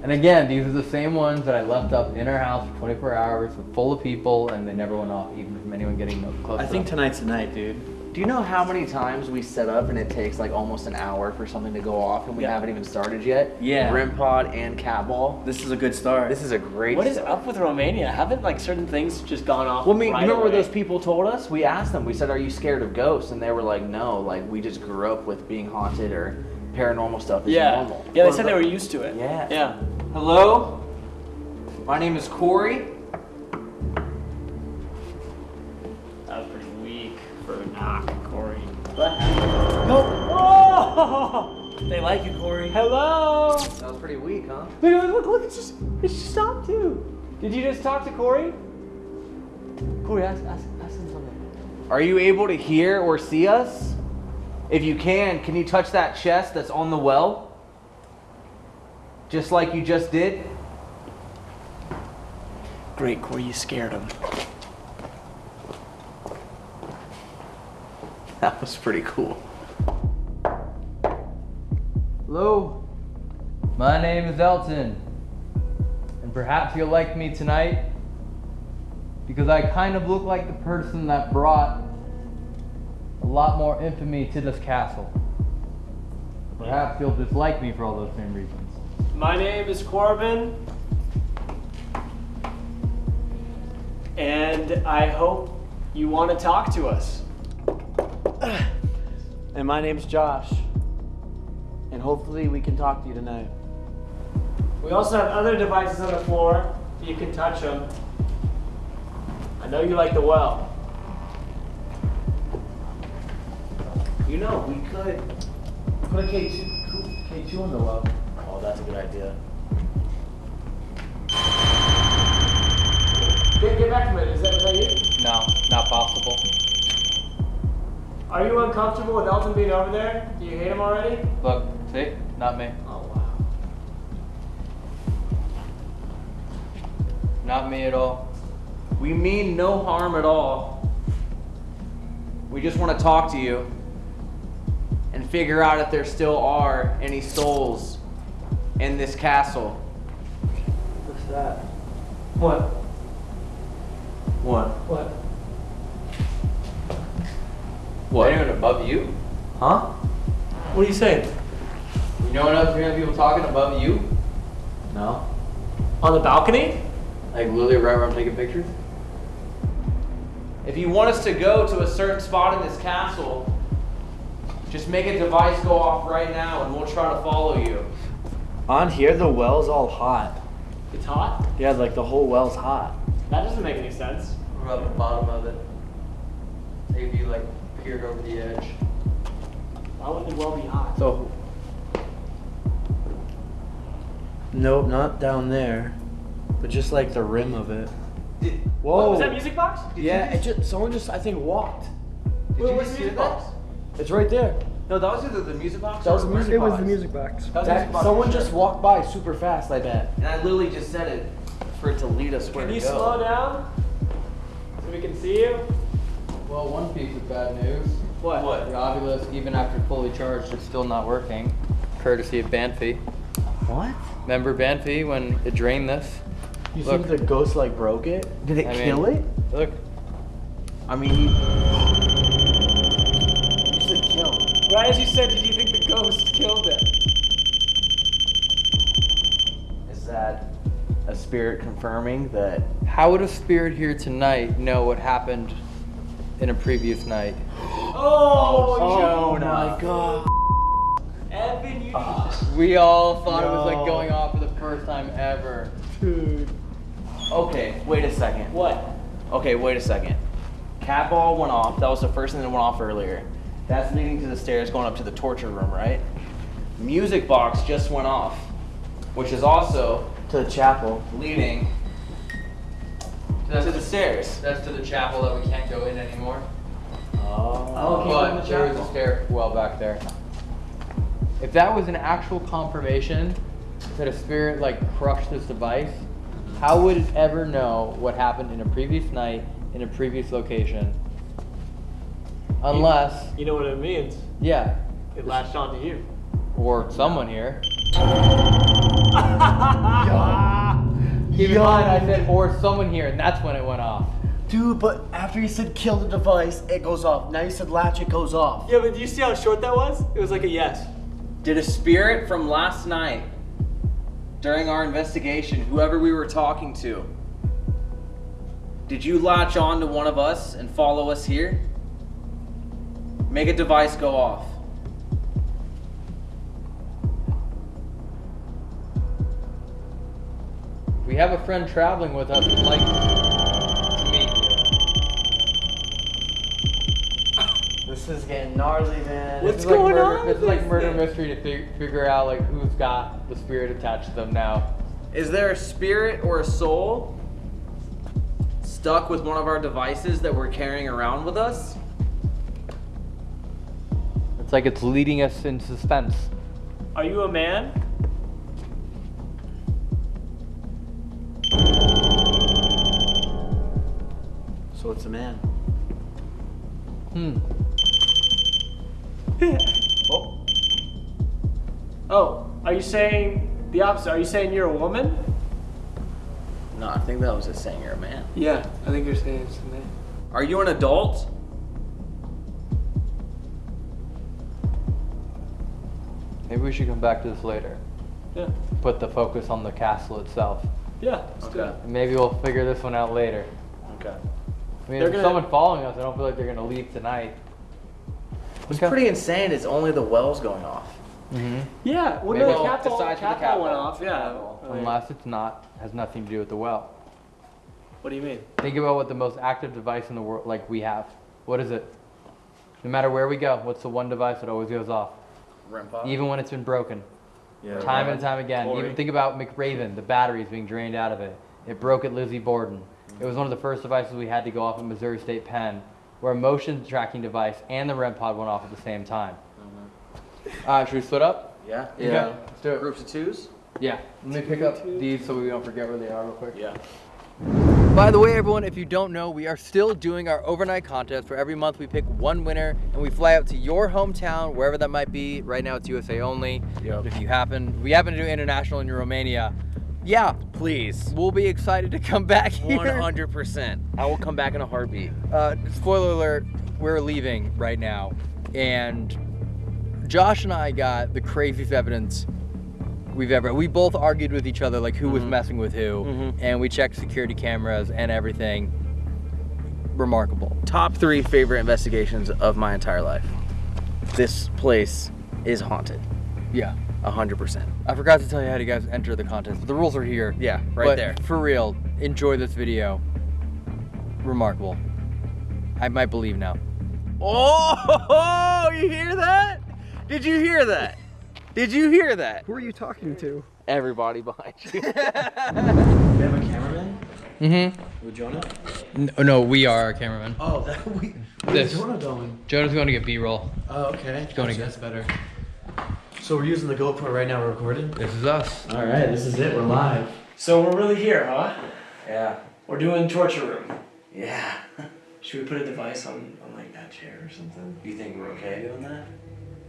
Speaker 3: And again, these are the same ones that I left up in our house for 24 hours, full of people, and they never went off, even from anyone getting no- close.
Speaker 2: I
Speaker 3: to
Speaker 2: think
Speaker 3: them.
Speaker 2: tonight's the night, dude.
Speaker 5: Do you know how many times we set up and it takes like almost an hour for something to go off and we
Speaker 2: Yeah.
Speaker 5: haven't even started yet?
Speaker 2: Yeah.
Speaker 5: REM pod and cat ball.
Speaker 2: This is a good start.
Speaker 5: This is a great.
Speaker 6: What is
Speaker 5: start.
Speaker 6: up with Romania? Haven't like certain things just gone off?
Speaker 5: Well, I mean,
Speaker 6: right
Speaker 5: remember what
Speaker 6: away?
Speaker 5: those people told us? We asked them. We said, "Are you scared of ghosts?" And they were like, "No. Like we just grew up with being haunted or paranormal stuff is
Speaker 6: Yeah.
Speaker 5: normal."
Speaker 6: Yeah, they said they were used to it.
Speaker 5: Yeah.
Speaker 6: Yeah.
Speaker 3: Hello? My name is Corey.
Speaker 2: They like you, Corey.
Speaker 6: Hello.
Speaker 3: That was pretty weak, huh?
Speaker 6: Look, look, look, it's just, it's just stopped too. Did you just talk to Corey?
Speaker 3: Corey, ask, ask, ask him something.
Speaker 5: Are you able to hear or see us? If you can, can you touch that chest that's on the well? Just like you just did?
Speaker 6: Great, Corey, you scared him.
Speaker 5: That was pretty cool.
Speaker 3: Hello? My name is Elton. And perhaps you'll like me tonight because I kind of look like the person that brought a lot more infamy to this castle. Perhaps you'll dislike me for all those same reasons.
Speaker 6: My name is Corbin. And I hope you want to talk to us.
Speaker 2: And my name's Josh. And hopefully we can talk to you tonight.
Speaker 6: We also have other devices on the floor. You can touch them. I know you like the well.
Speaker 5: You know, we could put a K2, K2 on the well. Oh, that's a good idea.
Speaker 6: Get, get back to me. Is that, is that you?
Speaker 3: No, not possible.
Speaker 6: Are you uncomfortable with Elton being over there? Do you hate him already?
Speaker 3: Look, see? Not me.
Speaker 6: Oh wow.
Speaker 3: Not me at all.
Speaker 5: We mean no harm at all. We just want to talk to you and figure out if there still are any souls in this castle.
Speaker 2: What's that?
Speaker 6: What?
Speaker 5: What?
Speaker 6: What?
Speaker 5: What?
Speaker 3: Anyone above you?
Speaker 5: Huh?
Speaker 6: What are you saying?
Speaker 3: You know enough to hear people talking above you?
Speaker 5: No.
Speaker 6: On the balcony?
Speaker 3: Like literally right where I'm taking pictures?
Speaker 5: If you want us to go to a certain spot in this castle, just make a device go off right now and we'll try to follow you.
Speaker 2: On here, the well's all hot.
Speaker 6: It's hot?
Speaker 2: Yeah, like the whole well's hot.
Speaker 6: That doesn't make any sense.
Speaker 3: What about the bottom of it? Maybe you like peered over the edge.
Speaker 6: Why would the well be hot?
Speaker 2: So. Nope, not down there. But just like the rim of it. Whoa.
Speaker 6: Oh, was that music box?
Speaker 2: Yeah, it just someone just I think walked.
Speaker 5: Did
Speaker 6: Wait,
Speaker 5: you
Speaker 6: what's
Speaker 5: just
Speaker 6: the
Speaker 5: hear
Speaker 6: music
Speaker 5: that?
Speaker 6: box?
Speaker 2: It's right there.
Speaker 5: No, that was either the music box
Speaker 2: That
Speaker 5: or
Speaker 2: was the
Speaker 5: the
Speaker 2: music
Speaker 5: music
Speaker 2: box.
Speaker 5: box.
Speaker 2: It was the
Speaker 6: music box.
Speaker 5: That was
Speaker 2: That-
Speaker 5: music box
Speaker 2: someone
Speaker 5: for
Speaker 2: just walked by super fast, I bet.
Speaker 5: And I literally just said it for it to lead us where
Speaker 6: Can you
Speaker 5: to go.
Speaker 6: slow down? So we can see you?
Speaker 3: Well, one piece of bad news.
Speaker 6: What? What?
Speaker 3: The obelisk, even after fully charged, is still not working. Courtesy of Banffy.
Speaker 2: What?
Speaker 3: Remember Banffy when it drained this?
Speaker 2: You
Speaker 3: Look.
Speaker 2: think the ghost like broke it? Did it
Speaker 3: I mean-
Speaker 2: kill it?
Speaker 3: Look,
Speaker 5: I mean, you,
Speaker 2: You said kill.
Speaker 6: Right as you said, did you think the ghost killed it?
Speaker 5: is that a spirit confirming that?
Speaker 3: how would a spirit here tonight know what happened in a previous night?
Speaker 6: Oh,
Speaker 2: Oh
Speaker 5: Jonah.
Speaker 2: my god.
Speaker 6: Evan, you
Speaker 3: We all thought it was like going off for the first time ever.
Speaker 2: Dude.
Speaker 5: Okay, wait a second.
Speaker 6: What?
Speaker 5: Okay, wait a second. Cat ball went off. That was the first thing that went off earlier. That's leading to the stairs going up to the torture room, right? Music box just went off, which is also
Speaker 2: To the chapel.
Speaker 5: leading
Speaker 3: That's
Speaker 5: to the stairs.
Speaker 3: That's to the chapel that we can't go in anymore.
Speaker 2: Oh.
Speaker 3: but there is a stairwell back there. If that was an actual confirmation that a spirit like crushed this device, how would it ever know what happened in a previous night in a previous location? Unless,
Speaker 6: You know what it means.
Speaker 3: yeah,
Speaker 6: It latched onto you.
Speaker 3: or someone here.
Speaker 2: Keep
Speaker 3: Keep in mind, I said or someone here, and that's when it went off.
Speaker 2: Dude, but after you said kill the device, it goes off. Now you said latch, it goes off.
Speaker 6: Yeah, but do you see how short that was? It was like a yes.
Speaker 5: Did a spirit from last night, during our investigation, whoever we were talking to, did you latch on to one of us and follow us here? Make a device go off.
Speaker 3: We have a friend traveling with us like
Speaker 2: This is getting gnarly, man.
Speaker 6: What's
Speaker 3: This is like
Speaker 6: going
Speaker 3: murder,
Speaker 6: on
Speaker 3: This is
Speaker 6: with
Speaker 3: like murder mystery to fig- figure out like who's got the spirit attached to them now.
Speaker 5: Is there a spirit or a soul stuck with one of our devices that we're carrying around with us?
Speaker 3: It's like it's leading us in suspense.
Speaker 6: Are you a man?
Speaker 2: So it's a man.
Speaker 3: Hmm.
Speaker 2: Oh.
Speaker 6: Oh, are you saying the opposite? Are you saying you're a woman?
Speaker 5: No, I think that was just saying you're a man.
Speaker 6: Yeah, I think you're saying it's a man.
Speaker 5: Are you an adult?
Speaker 3: Maybe we should come back to this later.
Speaker 6: Yeah.
Speaker 3: Put the focus on the castle itself.
Speaker 6: Yeah. let's
Speaker 5: Okay.
Speaker 3: maybe we'll figure this one out later.
Speaker 5: Okay.
Speaker 3: I mean,
Speaker 6: They're
Speaker 3: if
Speaker 6: gonna-
Speaker 3: someone following us, I don't feel like they're gonna leave tonight.
Speaker 5: What's pretty insane It's only the wells going off. Mm-hmm.
Speaker 6: Yeah, well,
Speaker 3: Maybe
Speaker 6: no,
Speaker 3: the
Speaker 6: cat ball,
Speaker 5: sides for the
Speaker 6: cat
Speaker 5: cat
Speaker 6: ball went off. Yeah.
Speaker 3: Unless it's not, has nothing to do with the well.
Speaker 6: What do you mean?
Speaker 3: Think about what the most active device in the world, like we have. What is it? No matter where we go, what's the one device that always goes off?
Speaker 5: REM pod.
Speaker 3: Even when it's been broken.
Speaker 5: yeah.
Speaker 3: Time and time again.
Speaker 6: Tori.
Speaker 3: Even think about McRaven, the batteries being drained out of it. It broke at Lizzie Borden. It was one of the first devices we had to go off at Missouri State Penn, where a motion tracking device and the REM pod went off at the same time. Uh, should we split up?
Speaker 5: Yeah.
Speaker 3: Okay, Let's do it.
Speaker 5: Groups of twos.
Speaker 3: Yeah. Let me pick up these so we don't forget where they are real quick.
Speaker 5: Yeah.
Speaker 3: By the way, everyone, if you don't know, we are still doing our overnight contest where every month we pick one winner and we fly out to your hometown, wherever that might be. Right now it's USA only.
Speaker 5: Yep.
Speaker 3: If you happen, we happen to do international in Romania. Yeah,
Speaker 5: Please.
Speaker 3: we'll be excited to come back here.
Speaker 5: 100%. I will come back in a heartbeat.
Speaker 3: Uh, spoiler alert, we're leaving right now. And Josh and I got the craziest evidence we've ever. We both argued with each other like who was messing with who, and we checked security cameras and everything. Remarkable.
Speaker 5: Top three favorite investigations of my entire life. This place is haunted.
Speaker 3: Yeah.
Speaker 5: 100%.
Speaker 3: I forgot to tell you how you guys enter the contest, but the rules are here.
Speaker 5: Yeah, right
Speaker 3: But
Speaker 5: there.
Speaker 3: For real, enjoy this video. Remarkable. I might believe now.
Speaker 5: Oh, you hear that? Did you hear that? Did you hear that?
Speaker 6: Who are you talking to?
Speaker 5: Everybody behind you.
Speaker 6: We have a cameraman
Speaker 3: Mm-hmm.
Speaker 6: with Jonah.
Speaker 3: No, no, we are our cameraman.
Speaker 6: Oh, that we.
Speaker 3: This.
Speaker 6: Jonah going?
Speaker 3: Jonah's going to get B-roll.
Speaker 6: Oh, okay.
Speaker 3: Going to get That's better.
Speaker 6: So we're using the GoPro right now. We're recording.
Speaker 3: This is us.
Speaker 6: All right, this is it. We're live. So we're really here, huh?
Speaker 5: yeah.
Speaker 6: We're doing torture room.
Speaker 5: Yeah.
Speaker 6: Should we put a device on, on like that chair or something?
Speaker 5: You think we're okay doing that?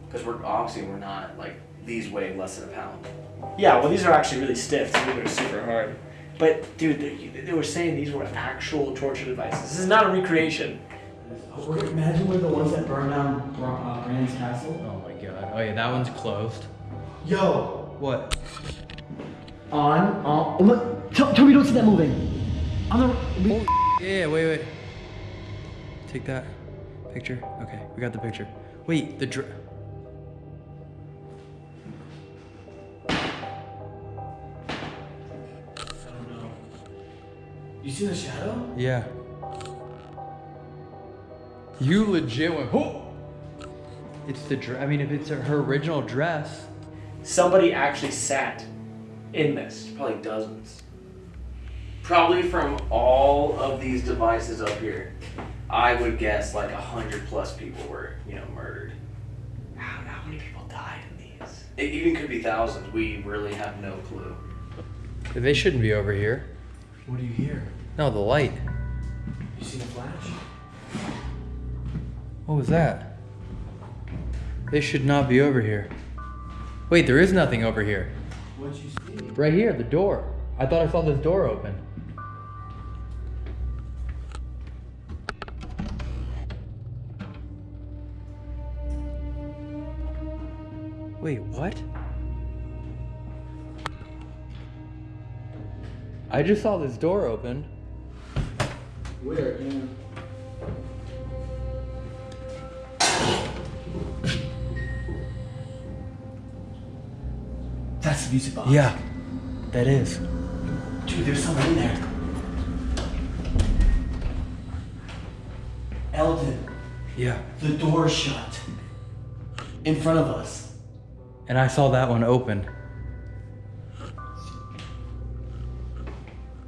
Speaker 5: Because we're obviously we're not like these weigh less than a pound.
Speaker 6: Yeah, well, these are actually really stiff. These are super hard. But dude, they, they were saying these were actual torture devices. This is not a recreation. Imagine we're the ones that burned down uh, Bran's castle.
Speaker 3: Oh. Oh yeah, that one's closed.
Speaker 6: Yo,
Speaker 3: What?
Speaker 6: on, on. Look, tell, tell me don't see that moving. On the. We,
Speaker 3: Yeah, wait, wait. Take that picture. Okay, we got the picture. Wait, the dr-
Speaker 6: you see the shadow?
Speaker 3: Yeah. You legit went. Oh! It's the dress. I mean, if it's her original dress.
Speaker 6: Somebody actually sat in this.
Speaker 5: Probably dozens. Probably from all of these devices up here, I would guess like a hundred plus people were, you know, murdered.
Speaker 6: How, how many people died in these?
Speaker 5: It even could be thousands. We really have no clue.
Speaker 3: They shouldn't be over here.
Speaker 6: What do you hear?
Speaker 3: No, the light.
Speaker 6: You seen a flash?
Speaker 3: What was that? They should not be over here. Wait, there is nothing over here.
Speaker 6: What'd you see?
Speaker 3: Right here, the door. I thought I saw this door open. Wait, what? I just saw this door open.
Speaker 6: Where? Music box.
Speaker 3: Yeah, that is.
Speaker 6: Dude, there's someone in there. Elton,
Speaker 3: Yeah.
Speaker 6: the door shut. In front of us.
Speaker 3: And I saw that one open.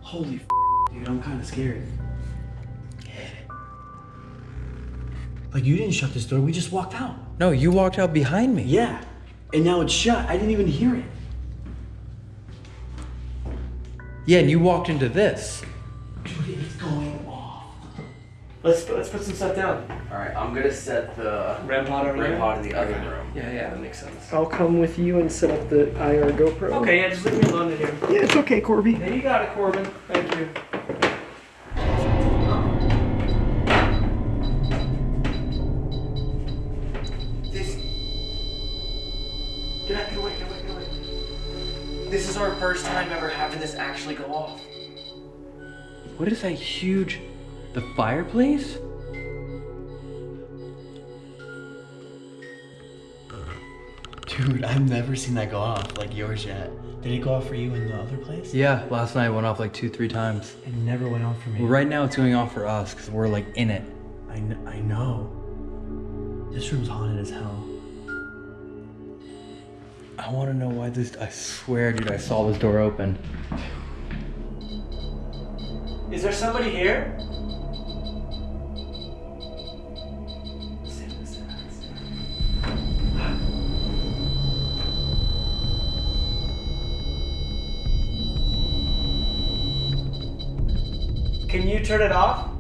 Speaker 6: Holy f- dude, I'm kind of scared. Like, you didn't shut this door, we just walked out.
Speaker 3: No, you walked out behind me.
Speaker 6: Yeah, and now it's shut. I didn't even hear it.
Speaker 3: Yeah, and you walked into this.
Speaker 6: Dude, it's going off. Let's let's put some stuff down.
Speaker 5: All right, I'm gonna set the
Speaker 6: REM pod over
Speaker 5: REM
Speaker 6: there?
Speaker 5: pod in the other room.
Speaker 6: Yeah, yeah, that makes sense.
Speaker 10: I'll come with you and set up the IR GoPro.
Speaker 6: Okay, yeah, just leave me alone in here.
Speaker 10: Yeah, it's okay, Corby.
Speaker 6: Yeah, you got it, Corbin. Thank you.
Speaker 5: First time ever having this actually go off.
Speaker 3: What is that huge? The fireplace?
Speaker 2: Dude, I've never seen that go off like yours yet. Did it go off for you in the other place?
Speaker 3: Yeah, last night it went off like two, three times.
Speaker 2: It never went off for me.
Speaker 3: Well, right now it's going off for us because we're like in it.
Speaker 2: I, kn- I know. This room's haunted as hell.
Speaker 3: I want to know why this. I swear, dude, I saw this door open.
Speaker 6: Is there somebody here? Can you turn it off?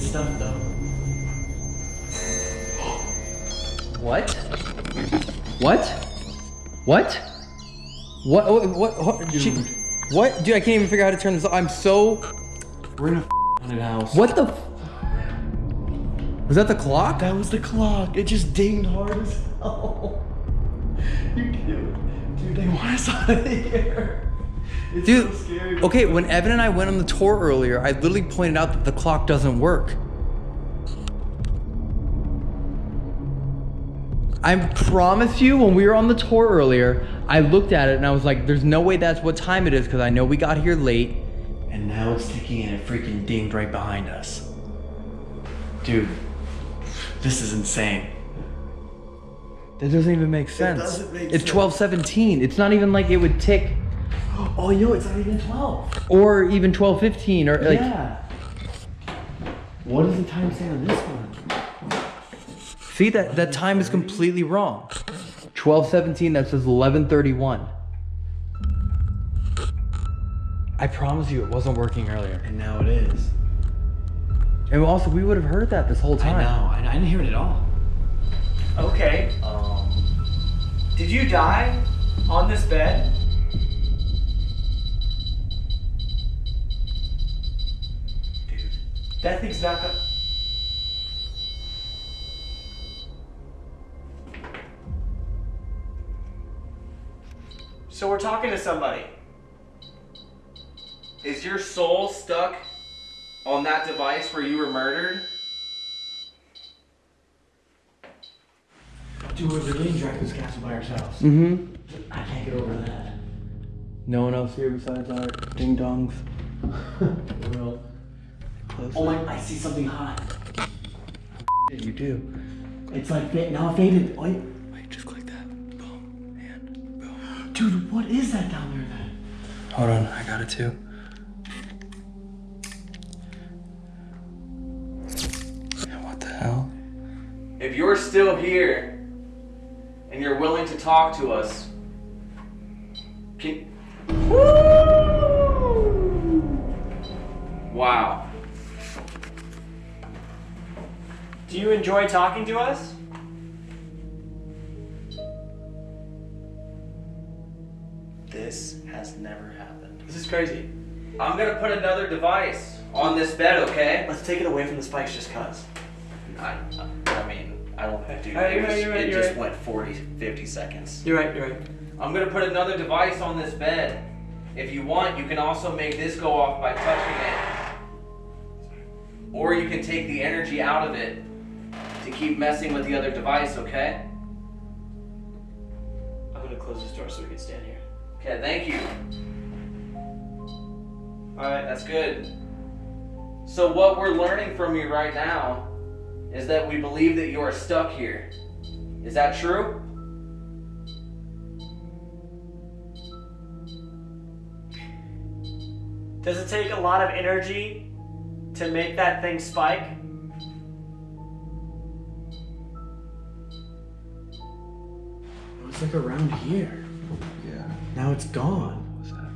Speaker 2: Good stuff though.
Speaker 3: What? What? What? What? What? What? what? She, what? Dude, I can't even figure out how to turn this. off. I'm so.
Speaker 2: We're in a haunted house.
Speaker 3: What the? Was that the clock?
Speaker 2: That was the clock. It just dinged hard as hell. You dude, dude, they want us out of here. It's
Speaker 3: Dude,
Speaker 2: so scary.
Speaker 3: okay, when Evan and I went on the tour earlier, I literally pointed out that the clock doesn't work. I promise you, when we were on the tour earlier, I looked at it and I was like, there's no way that's what time it is because I know we got here late.
Speaker 2: And now it's ticking and it freaking dinged right behind us. Dude, this is insane.
Speaker 3: That doesn't even make sense.
Speaker 2: doesn't make
Speaker 3: it's
Speaker 2: sense.
Speaker 3: 1217. It's not even like it would tick
Speaker 2: Oh, yo, it's not even 12.
Speaker 3: or even 1215 or like
Speaker 2: yeah. What does the time say on this one?
Speaker 3: See that that time is completely wrong. 1217 that says 1131. I promise you it wasn't working earlier.
Speaker 2: And now it is.
Speaker 3: And also we would have heard that this whole time.
Speaker 2: I
Speaker 3: time.
Speaker 2: know. I, I didn't hear it at all.
Speaker 6: Okay.
Speaker 2: Um,
Speaker 6: Did you die on this bed? That thing's not gonna. So we're talking to somebody.
Speaker 5: Is your soul stuck on that device where you were murdered?
Speaker 2: Dude, we're really getting Dracula's castle by ourselves.
Speaker 3: Mm-hmm.
Speaker 2: I can't get over that.
Speaker 3: No one else here besides our ding dongs.
Speaker 2: Real. Oh my, I see something hot.
Speaker 3: you do.
Speaker 2: It's like, now it faded. Oh, Wait.
Speaker 3: Wait, just click that. Boom. And boom.
Speaker 2: Dude, what is that down there then?
Speaker 3: Hold on, I got it too. What the hell?
Speaker 5: If you're still here and you're willing to talk to us, can. Wow.
Speaker 6: Do you enjoy talking to us?
Speaker 2: This has never happened.
Speaker 6: This is crazy.
Speaker 5: I'm gonna put another device on this bed, okay?
Speaker 2: Let's take it away from the spikes just cuz.
Speaker 11: I, I mean, I don't do.
Speaker 6: Alright,
Speaker 11: It,
Speaker 6: right,
Speaker 11: was,
Speaker 6: you're right,
Speaker 11: it
Speaker 6: you're
Speaker 11: just
Speaker 6: right.
Speaker 11: went 40, 50 seconds.
Speaker 6: You're right. You're right.
Speaker 5: I'm gonna put another device on this bed. If you want, you can also make this go off by touching it. Or you can take the energy out of it to keep messing with the other device, okay?
Speaker 6: I'm gonna close this door so we can stand here.
Speaker 5: Okay, thank you. Alright, that's good. So, what we're learning from you right now is that we believe that you are stuck here. Is that true?
Speaker 6: Does it take a lot of energy to make that thing spike?
Speaker 2: It was like around here.
Speaker 3: Yeah.
Speaker 2: Now it's gone.
Speaker 3: What's that?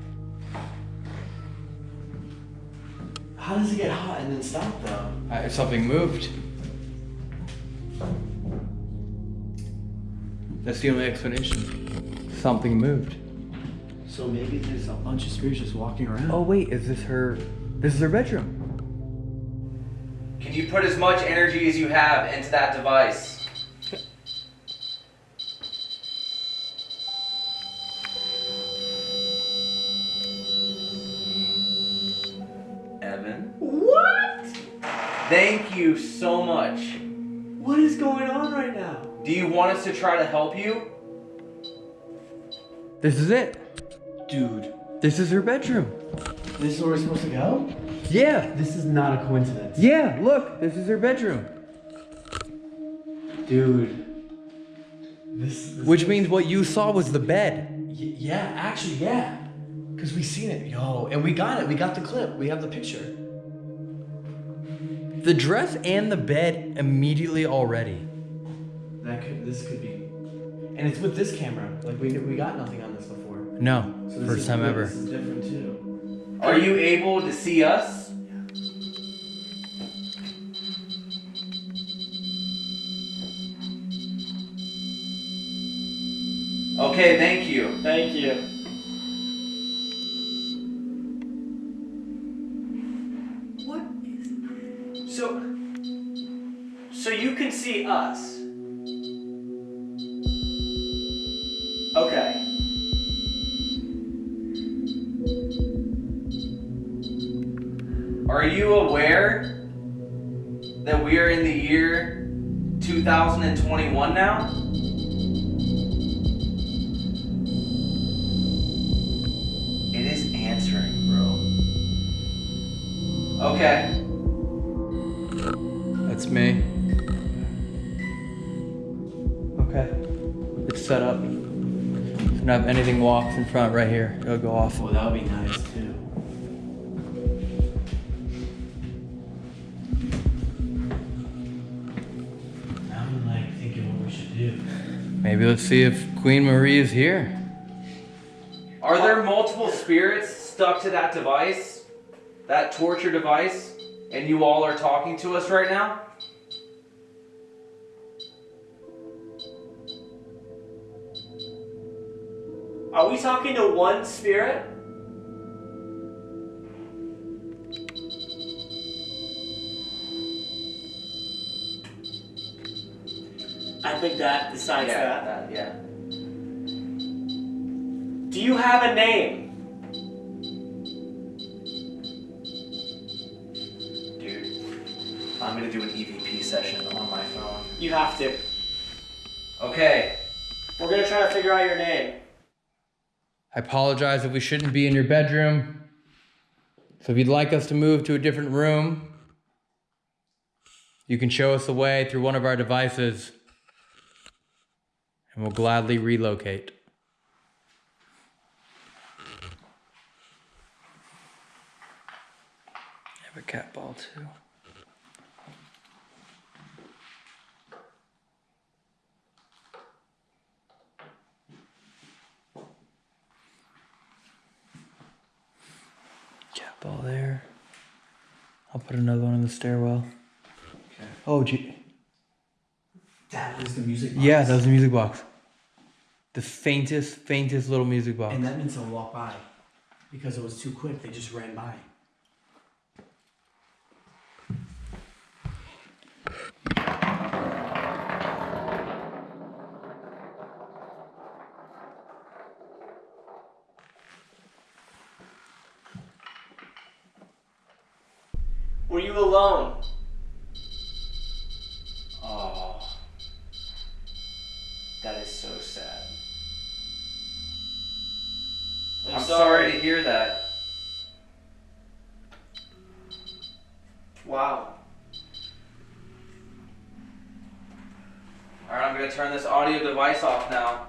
Speaker 2: How does it get hot and then stop though?
Speaker 3: Uh, something moved. That's the only explanation. Something moved.
Speaker 2: So maybe there's a bunch of spirits just walking around.
Speaker 3: Oh wait, is this her? This is her bedroom.
Speaker 5: Can you put as much energy as you have into that device? Thank you so much.
Speaker 2: What is going on right now?
Speaker 5: Do you want us to try to help you?
Speaker 3: This is it.
Speaker 2: Dude,
Speaker 3: This is her bedroom.
Speaker 2: this is where we're supposed to go?
Speaker 3: Yeah.
Speaker 2: This is not a coincidence.
Speaker 3: Yeah, look, this is her bedroom.
Speaker 2: Dude. This, this
Speaker 3: Which means what you saw was the bed.
Speaker 2: Y- yeah, actually, yeah. Because we seen it. Yo, and we got it. We got the clip. We have the picture.
Speaker 3: The dress and the bed immediately already.
Speaker 2: That could, this could be. And it's with this camera. Like, we, we got nothing on this before.
Speaker 3: No,
Speaker 2: So this
Speaker 3: first
Speaker 2: is
Speaker 3: time
Speaker 2: good.
Speaker 3: ever.
Speaker 2: This is different too.
Speaker 5: Are you able to see us? Okay, thank you.
Speaker 6: Thank you. So? So you can see us. Okay.
Speaker 5: Are you aware that we are in the year 2021 now? It is answering, bro. Okay.
Speaker 3: That's me. Okay. It's set up. If not anything walks in front right here, it'll go off.
Speaker 2: Well, that would be nice too. Now I'm like thinking what we should do.
Speaker 3: Maybe let's see if Queen Marie is here.
Speaker 5: Are there multiple spirits stuck to that device? That torture device? And you all are talking to us right now?
Speaker 6: Are we talking to one spirit? I think that decides that.
Speaker 5: that, yeah.
Speaker 6: Do you have a name?
Speaker 12: Dude, I'm gonna do an EVP session on my phone.
Speaker 6: You have to.
Speaker 5: Okay.
Speaker 6: We're gonna try to figure out your name.
Speaker 3: I apologize if we shouldn't be in your bedroom. So if you'd like us to move to a different room, you can show us the way through one of our devices, and we'll gladly relocate. I have a cat ball too. Cat ball there. I'll put another one in the stairwell. Oh, gee.
Speaker 2: That was the music box.
Speaker 3: Yeah, that was the music box. The faintest, faintest little music box.
Speaker 2: And that meant someone walked by. Because it was too quick, they just ran by.
Speaker 6: Were you alone?
Speaker 12: Oh. That is so sad.
Speaker 5: I'm sorry to hear that.
Speaker 6: Wow.
Speaker 5: Alright, I'm gonna turn this audio device off now.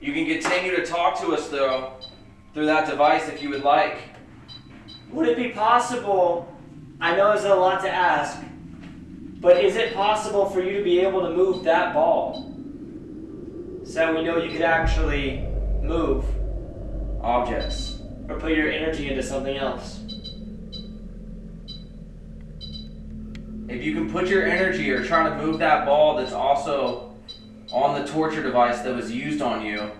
Speaker 5: You can continue to talk to us though, through that device if you would like.
Speaker 6: Would it be possible? To ask, but is it possible for you to be able to move that ball? So we know you could actually move
Speaker 5: Objects.
Speaker 6: or put your energy into something else.
Speaker 5: If you can put your energy or try to move that ball that's also on the torture device that was used on you,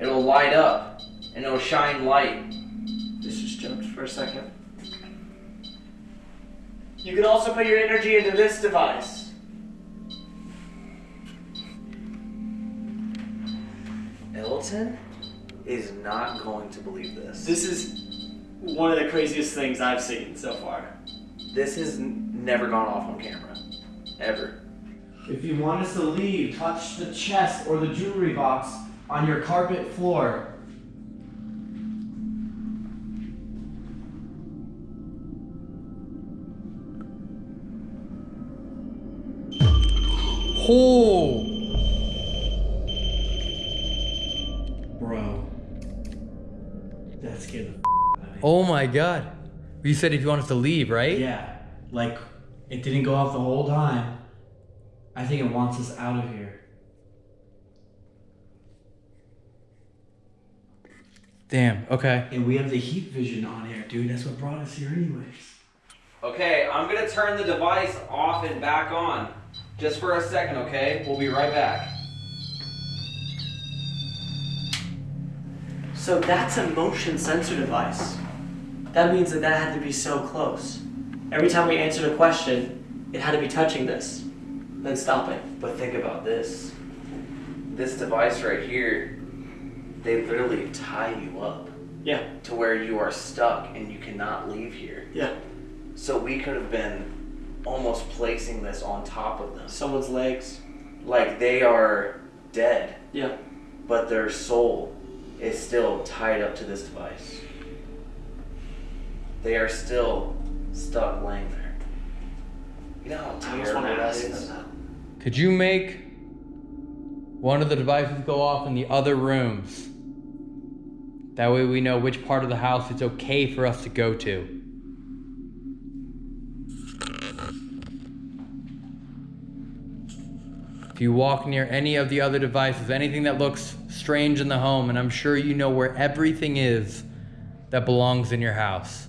Speaker 5: it'll light up and it'll shine light.
Speaker 6: This just jumped for a second. You can also put your energy into this device.
Speaker 12: Elton is not going to believe this.
Speaker 6: This is one of the craziest things I've seen so far.
Speaker 12: This has n-
Speaker 5: never gone off on camera. Ever.
Speaker 2: If you want us to leave, touch the chest or the jewelry box on your carpet floor.
Speaker 3: Oh!
Speaker 2: Bro. That scared the out of me.
Speaker 3: Oh my god. You said if you want us to leave, right?
Speaker 2: Yeah, like it didn't go off the whole time. I think it wants us out of here.
Speaker 3: Damn, okay.
Speaker 2: And we have the heat vision on here, dude. That's what brought us here, anyways.
Speaker 5: Okay, I'm gonna turn the device off and back on. Just for a second, okay? We'll be right back.
Speaker 6: So that's a motion sensor device. That means that that had to be so close. Every time we answered a question, it had to be touching this, then stopping.
Speaker 5: But think about this. This device right here, they literally tie you up
Speaker 6: Yeah,
Speaker 5: to where you are stuck and you cannot leave here.
Speaker 6: yeah.
Speaker 5: So we could have been almost placing this on top of them.
Speaker 6: Someone's legs.
Speaker 5: Like they are dead,
Speaker 6: Yeah.
Speaker 5: but their soul is still tied up to this device. They are still stuck laying there. You know how
Speaker 6: I just want to ask
Speaker 5: is?
Speaker 6: them
Speaker 3: Could you make one of the devices go off in the other rooms? That way we know which part of the house it's okay for us to go to. If you walk near any of the other devices, anything that looks strange in the home, and I'm sure you know where everything is that belongs in your house.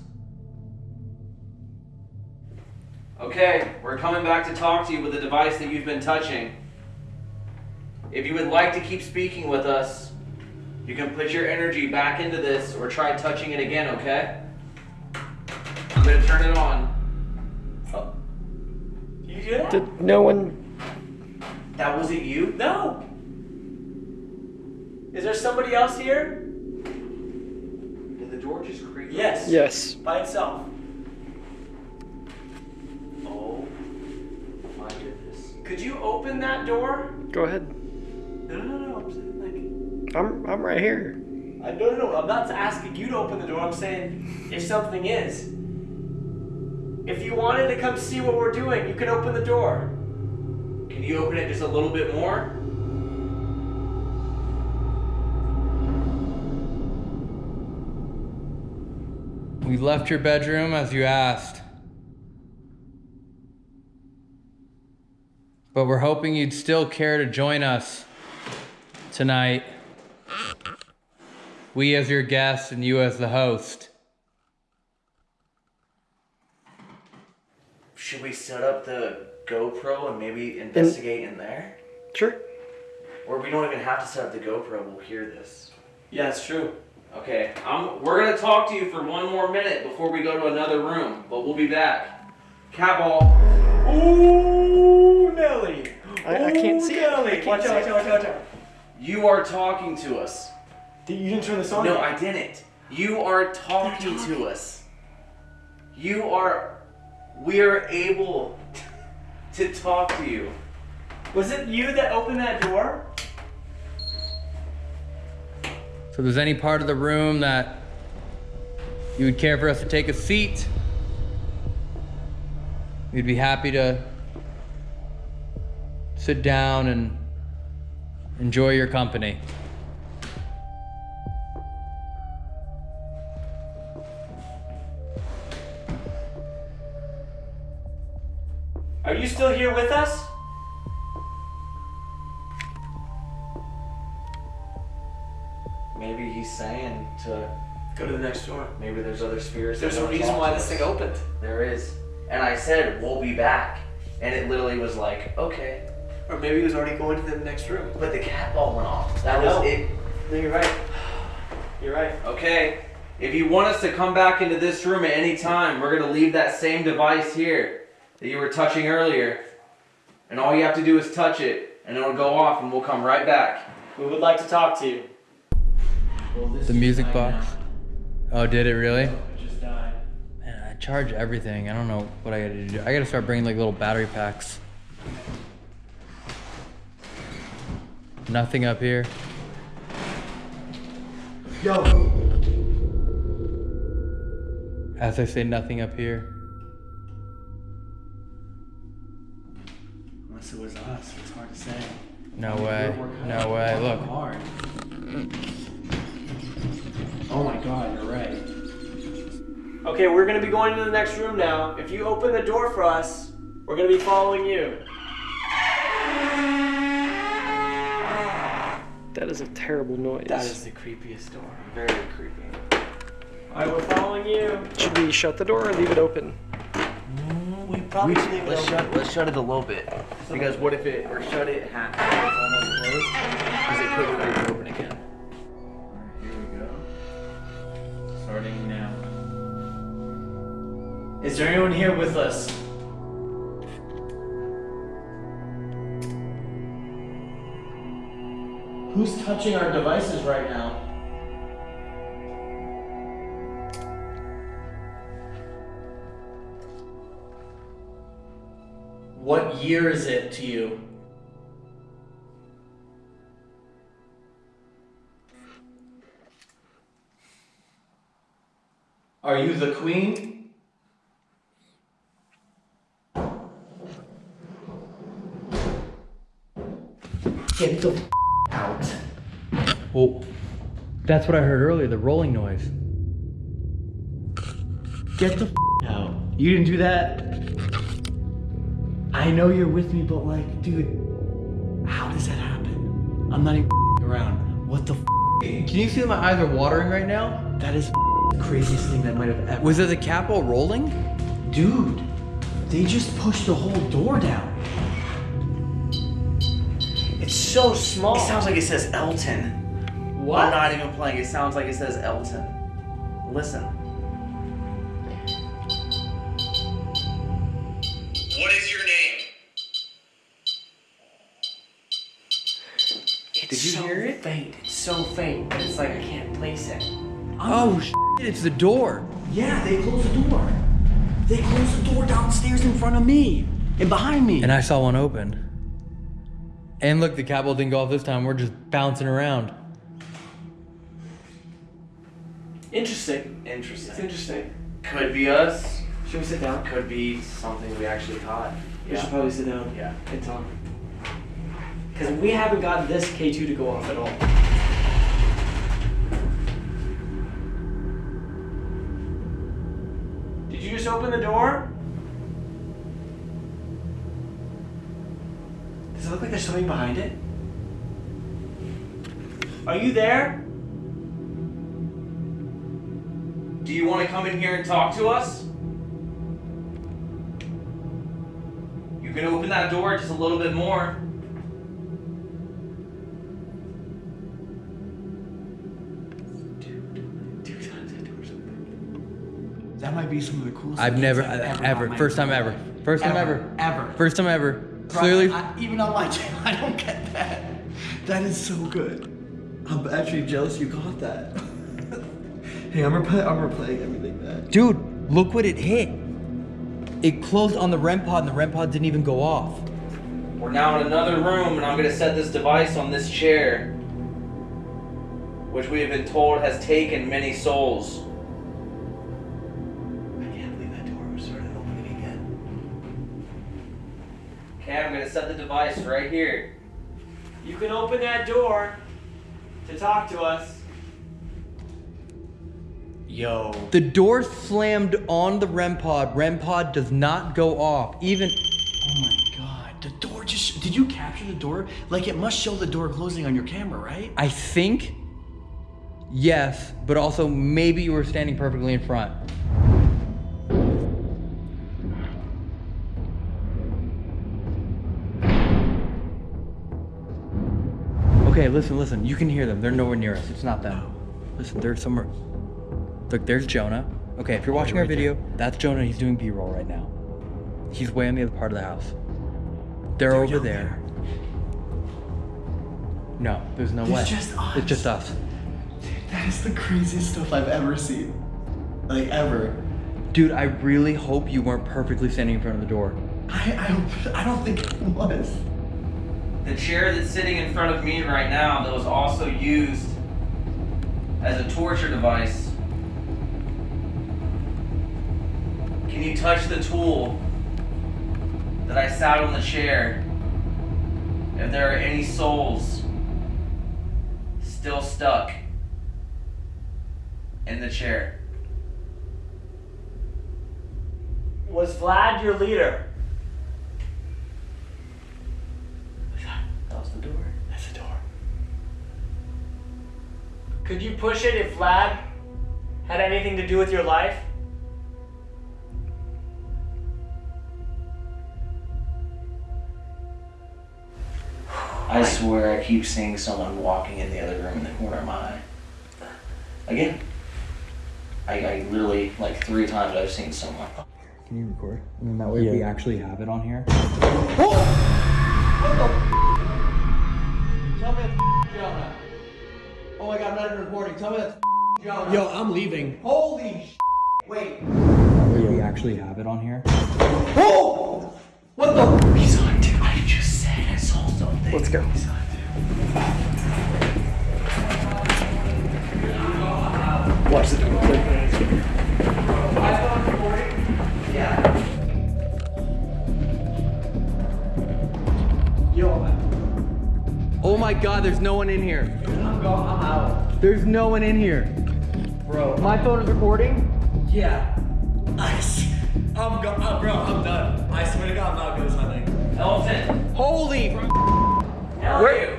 Speaker 5: Okay, we're coming back to talk to you with the device that you've been touching. If you would like to keep speaking with us, you can put your energy back into this or try touching it again, okay? I'm gonna turn it on. Oh.
Speaker 6: You hear that?
Speaker 10: Did no one?
Speaker 5: That wasn't you?
Speaker 6: No. Is there somebody else here?
Speaker 5: Did the door just creak?
Speaker 6: Yes.
Speaker 10: Yes.
Speaker 6: By itself.
Speaker 5: Oh my goodness.
Speaker 6: Could you open that door?
Speaker 10: Go ahead.
Speaker 6: No, no, no. I'm saying like.
Speaker 10: I'm I'm right here.
Speaker 6: I no, no, no. I'm not asking you to open the door. I'm saying if something is. If you wanted to come see what we're doing, you can open the door.
Speaker 5: Can you open it just a little bit more?
Speaker 3: We left your bedroom as you asked. But we're hoping you'd still care to join us tonight. We as your guest and you as the host.
Speaker 5: Should we set up the GoPro and maybe investigate in there?
Speaker 10: Sure.
Speaker 5: Or we don't even have to set up the GoPro, we'll hear this.
Speaker 6: Yeah, it's true.
Speaker 5: Okay, I'm, we're gonna talk to you for one more minute before we go to another room, but we'll be back. Catball.
Speaker 6: Ooh, Nelly.
Speaker 10: I- I can't see it.
Speaker 6: Nelly.
Speaker 10: I can't
Speaker 6: watch
Speaker 10: see
Speaker 6: out,
Speaker 10: it.
Speaker 6: watch out, watch out.
Speaker 5: You are talking to us.
Speaker 6: Did- You didn't turn this on?
Speaker 5: No. I didn't. You are talking to us. You are. We are able to talk to you.
Speaker 6: Was it you that opened that door?
Speaker 3: So there's any part of the room that you would care for us to take a seat, we'd be happy to sit down and enjoy your company.
Speaker 6: Are you still here with us?
Speaker 5: Maybe he's saying to.
Speaker 6: Go to the next door.
Speaker 5: Maybe there's other spirits. that
Speaker 6: There's a reason why
Speaker 5: to
Speaker 6: this thing opened.
Speaker 5: There is. And I said, we'll be back. And it literally was like, okay.
Speaker 6: Or maybe he was already going to the next room.
Speaker 5: But the cat ball went off. That
Speaker 6: I
Speaker 5: was
Speaker 6: know.
Speaker 5: it.
Speaker 6: No, you're right. You're right.
Speaker 5: Okay. If you want us to come back into this room at any time, we're gonna leave that same device here that you were touching earlier. And all you have to do is touch it, and it'll go off, and we'll come right back.
Speaker 6: We would like to talk to you.
Speaker 2: Well, this
Speaker 3: The music
Speaker 2: mine
Speaker 3: box. Uh, oh, did it really?
Speaker 2: now. It just died.
Speaker 3: Man, I
Speaker 1: I charge everything. I don't know what I gotta do. I gotta start bringing like little battery packs. Nothing up here.
Speaker 2: Yo.
Speaker 1: As I say, nothing up here. No way.
Speaker 2: We're- we're kinda
Speaker 1: No way. Look.
Speaker 2: Hard. Oh my god, you're right.
Speaker 7: Okay, we're gonna be going to the next room now. If you open the door for us, we're gonna be following you.
Speaker 10: That is a terrible noise.
Speaker 2: That is the creepiest door.
Speaker 5: Very creepy.
Speaker 7: Alright, we're following you.
Speaker 10: Should we shut the door or leave it open?
Speaker 2: We probably should leave it
Speaker 5: Let's shut let's shut it a little bit. Because what if it or shut it half it's almost closed? Because it could break open again.
Speaker 9: Here we go. Starting now.
Speaker 2: Is there anyone here with us? Who's touching our devices right now? What year is it to you? Are you the queen? Get the f- out.
Speaker 1: Well, that's what I heard earlier. The rolling noise.
Speaker 2: Get the f- out. You didn't do that. I know you're with me, but like, dude, how does that happen? I'm not even around. What the f-
Speaker 1: Can you see that my eyes are watering right now?
Speaker 2: That is the craziest thing that might have ever.
Speaker 1: Was it the cat ball rolling?
Speaker 2: Dude, they just pushed the whole door down.
Speaker 7: It's so small.
Speaker 5: It sounds like it says Elton.
Speaker 7: what?
Speaker 5: I'm not even playing. It sounds like it says Elton. Listen.
Speaker 7: Faint. It's so faint, but it's like I can't place it.
Speaker 1: Oh, shit, it's the door.
Speaker 2: Yeah, they closed the door. They closed the door downstairs in front of me and behind me.
Speaker 1: And I saw one open. And look, the cat ball didn't go off this time. We're just bouncing around.
Speaker 7: Interesting. It's
Speaker 5: Interesting.
Speaker 7: interesting.
Speaker 5: Could be us.
Speaker 7: Should we sit down?
Speaker 5: Could be something we actually caught.
Speaker 7: We should probably sit down
Speaker 5: Yeah.
Speaker 7: and talk. Because we haven't gotten this K2 to go off at all. Did you just open the door? Does it look like there's something behind it? Are you there?
Speaker 5: Do you want to come in here and talk to us? You can open that door just a little bit more.
Speaker 2: Might be some of the coolest.
Speaker 1: I've never,
Speaker 2: I've
Speaker 1: ever,
Speaker 2: ever,
Speaker 1: first time ever. First time
Speaker 2: Ever,
Speaker 1: ever.
Speaker 2: ever.
Speaker 1: First time ever.
Speaker 2: Bro,
Speaker 1: Clearly.
Speaker 2: I- even on my channel, I don't get that. That is so good. I'm actually jealous you got that. hey, I'm replaying. I'm replaying everything back.
Speaker 1: Dude, look what it hit. It closed on the REM pod and the REM pod didn't even go off.
Speaker 5: We're now in another room, and I'm going to set this device on this chair, which we have been told has taken many souls. Okay, I'm going to set the device right here.
Speaker 7: You can open that door to talk to us.
Speaker 2: Yo.
Speaker 1: The door slammed on the REM pod. REM pod does not go off. Even
Speaker 2: Oh my god. The door just. Did you capture the door? Like it must show the door closing on your camera, right?
Speaker 1: I think yes, but also maybe you were standing perfectly in front. Okay, listen, listen. You can hear them. They're nowhere near us. It's not them. Listen, they're somewhere. Look, there's Jonah. Okay, if you're watching our video, that's Jonah. He's doing B-roll right now. He's way on the other part of the house. They're,
Speaker 2: They're
Speaker 1: over
Speaker 2: down
Speaker 1: there. No, there's no
Speaker 2: It's
Speaker 1: way.
Speaker 2: just us.
Speaker 1: It's just us.
Speaker 2: That is the craziest stuff I've ever seen. Like ever.
Speaker 1: Dude, I really hope you weren't perfectly standing in front of the door.
Speaker 2: I, I, don't, I don't think it was.
Speaker 5: The chair that's sitting in front of me right now that was also used as a torture device. Can you touch the tool that I sat on the chair? If there are any souls still stuck in the chair.
Speaker 7: Was Vlad your leader?
Speaker 5: That was the door.
Speaker 2: That's the door.
Speaker 7: Could you push it if Vlad had anything to do with your life?
Speaker 5: I swear I keep seeing someone walking in the other room in the corner of my eye. Again. I, I literally, like three times I've seen someone.
Speaker 1: Can you record? And then that way we actually have it on here.
Speaker 2: Tell I'm not even recording. Tell me that's Jonah.
Speaker 6: Yo, I'm leaving.
Speaker 2: Holy sh! Wait.
Speaker 1: That way we actually have it on here.
Speaker 2: Oh! What the?
Speaker 5: He's on too. I just said I saw something.
Speaker 10: Let's go.
Speaker 5: He's on
Speaker 6: Watch the door.
Speaker 1: Oh my god, there's no one in here. I'm, go- I'm out. There's no one in here. Bro. My phone is recording?
Speaker 6: Yeah. I, s- I'm go- uh, bro, I'm done. I swear to God, I'm not ghost hunting.
Speaker 5: Elephant.
Speaker 1: Holy
Speaker 5: Where?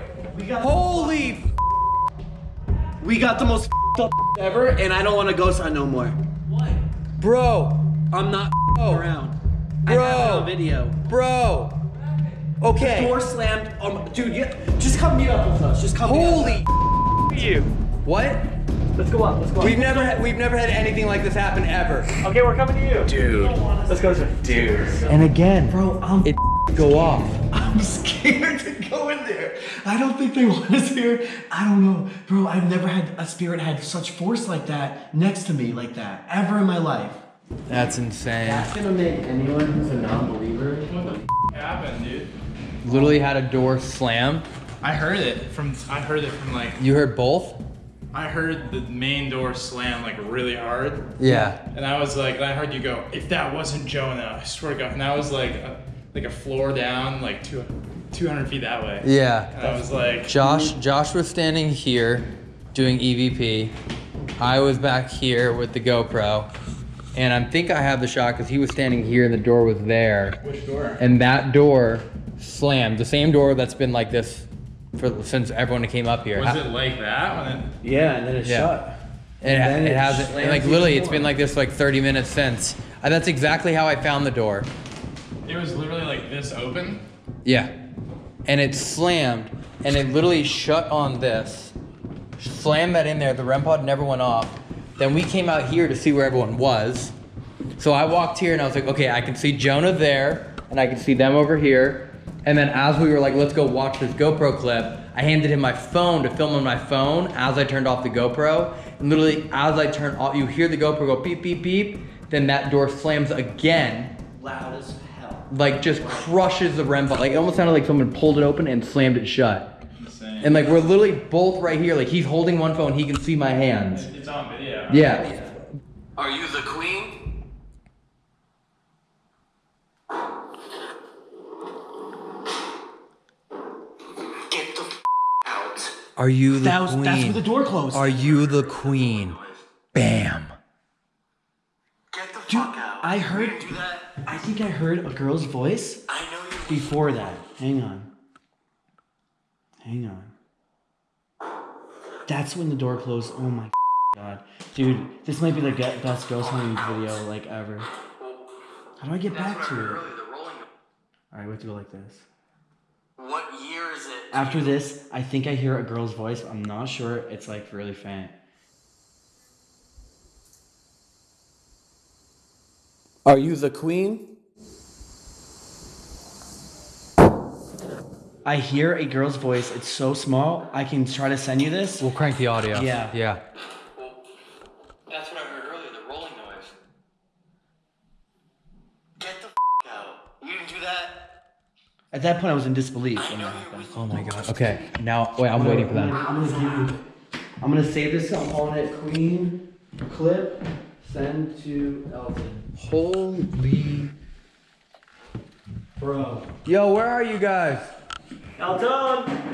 Speaker 1: Holy
Speaker 2: We got the most up ever, and I don't want to ghost hunt no more. What?
Speaker 1: Bro.
Speaker 2: I'm not
Speaker 1: Oh.
Speaker 2: around. I
Speaker 1: Bro.
Speaker 2: have it on video.
Speaker 1: Bro. Okay.
Speaker 2: Door slammed. Um, dude, yeah, just come meet up with us. Just come.
Speaker 1: Holy
Speaker 10: You.
Speaker 1: What?
Speaker 7: Let's go up. Let's go up.
Speaker 1: We've never had we've never had anything like this happen ever.
Speaker 7: Okay, we're coming to you.
Speaker 9: Dude.
Speaker 7: Let's go, sir.
Speaker 9: Dude.
Speaker 1: And again,
Speaker 2: bro. I'm,
Speaker 1: it go off.
Speaker 2: I'm scared to go in there. I don't think they want us here. I don't know, bro. I've never had a spirit had such force like that next to me like that ever in my life.
Speaker 1: That's insane.
Speaker 2: That's gonna make anyone who's a non-believer.
Speaker 13: What the happened, dude?
Speaker 1: Literally had a door slam.
Speaker 13: I heard it from. I heard it from like.
Speaker 1: You heard both?
Speaker 13: I heard the main door slam like really hard,
Speaker 1: Yeah.
Speaker 13: and I was like, I heard you go, "If that wasn't Jonah, I swear to God." And that was like, a, like a floor down, like two, 200 feet that way.
Speaker 1: Yeah.
Speaker 13: And I was like,
Speaker 1: Josh Josh was standing here doing EVP. I was back here with the GoPro. And I think I have the shot because he was standing here and the door was there.
Speaker 13: which door?
Speaker 1: And that door slammed. The same door that's been like this for since everyone came up here.
Speaker 13: Was it like that when it?
Speaker 2: Yeah, and then it
Speaker 1: Yeah.
Speaker 2: shut.
Speaker 1: And,
Speaker 2: then
Speaker 1: it,
Speaker 2: it
Speaker 1: hasn't.
Speaker 2: slams
Speaker 1: Like literally, it's been like this like 30 minutes since. And that's exactly how I found the door.
Speaker 13: It was literally like this open.
Speaker 1: Yeah. And it slammed, and it literally shut on this. Slammed that in there. The REM pod never went off. Then we came out here to see where everyone was. So I walked here and I was like, okay, I can see Jonah there, and I can see them over here. And then as we were like, let's go watch this GoPro clip, I handed him my phone to film on my phone as I turned off the GoPro. And literally, as I turn off, you hear the GoPro go beep, beep, beep. Then that door slams again
Speaker 2: Loud as hell.
Speaker 1: like just crushes the REM pod. Like it almost sounded like someone pulled it open and slammed it shut.
Speaker 13: Insane.
Speaker 1: And like we're literally both right here. Like he's holding one phone, he can see my hands.
Speaker 13: It's on video.
Speaker 1: Yeah.
Speaker 14: Are you the queen? Get the f- out.
Speaker 1: Are you the
Speaker 2: That was,
Speaker 1: queen?
Speaker 2: that's where the door closed.
Speaker 1: Are you the queen? Bam.
Speaker 14: Get the
Speaker 2: Dude,
Speaker 14: fuck out.
Speaker 2: I heard.
Speaker 14: Do that.
Speaker 2: I think I heard a girl's voice
Speaker 14: I know you.
Speaker 2: before that. Hang on. Hang on. That's when the door closed. Oh my god. Dude, this might be the ge- best ghost hunting video like ever. How do I get back to it?
Speaker 14: Earlier, the rolling.
Speaker 2: Alright, we have to go like this.
Speaker 14: What year is it?
Speaker 2: After this, I think I hear a girl's voice. I'm not sure. It's like really faint.
Speaker 15: Are you the queen?
Speaker 2: I hear a girl's voice. It's so small. I can try to send you this.
Speaker 1: We'll crank the audio.
Speaker 2: Yeah.
Speaker 1: Yeah.
Speaker 14: That's what I heard earlier. The rolling noise.
Speaker 2: At that point, I was in disbelief when.
Speaker 1: Oh my god. Okay, now wait, I'm waiting for that.
Speaker 2: I'm gonna give you. I'm gonna save this. I'm calling it Queen Clip. Send to Elton.
Speaker 1: Holy.
Speaker 2: Bro.
Speaker 1: Yo, where are you guys?
Speaker 16: Elton!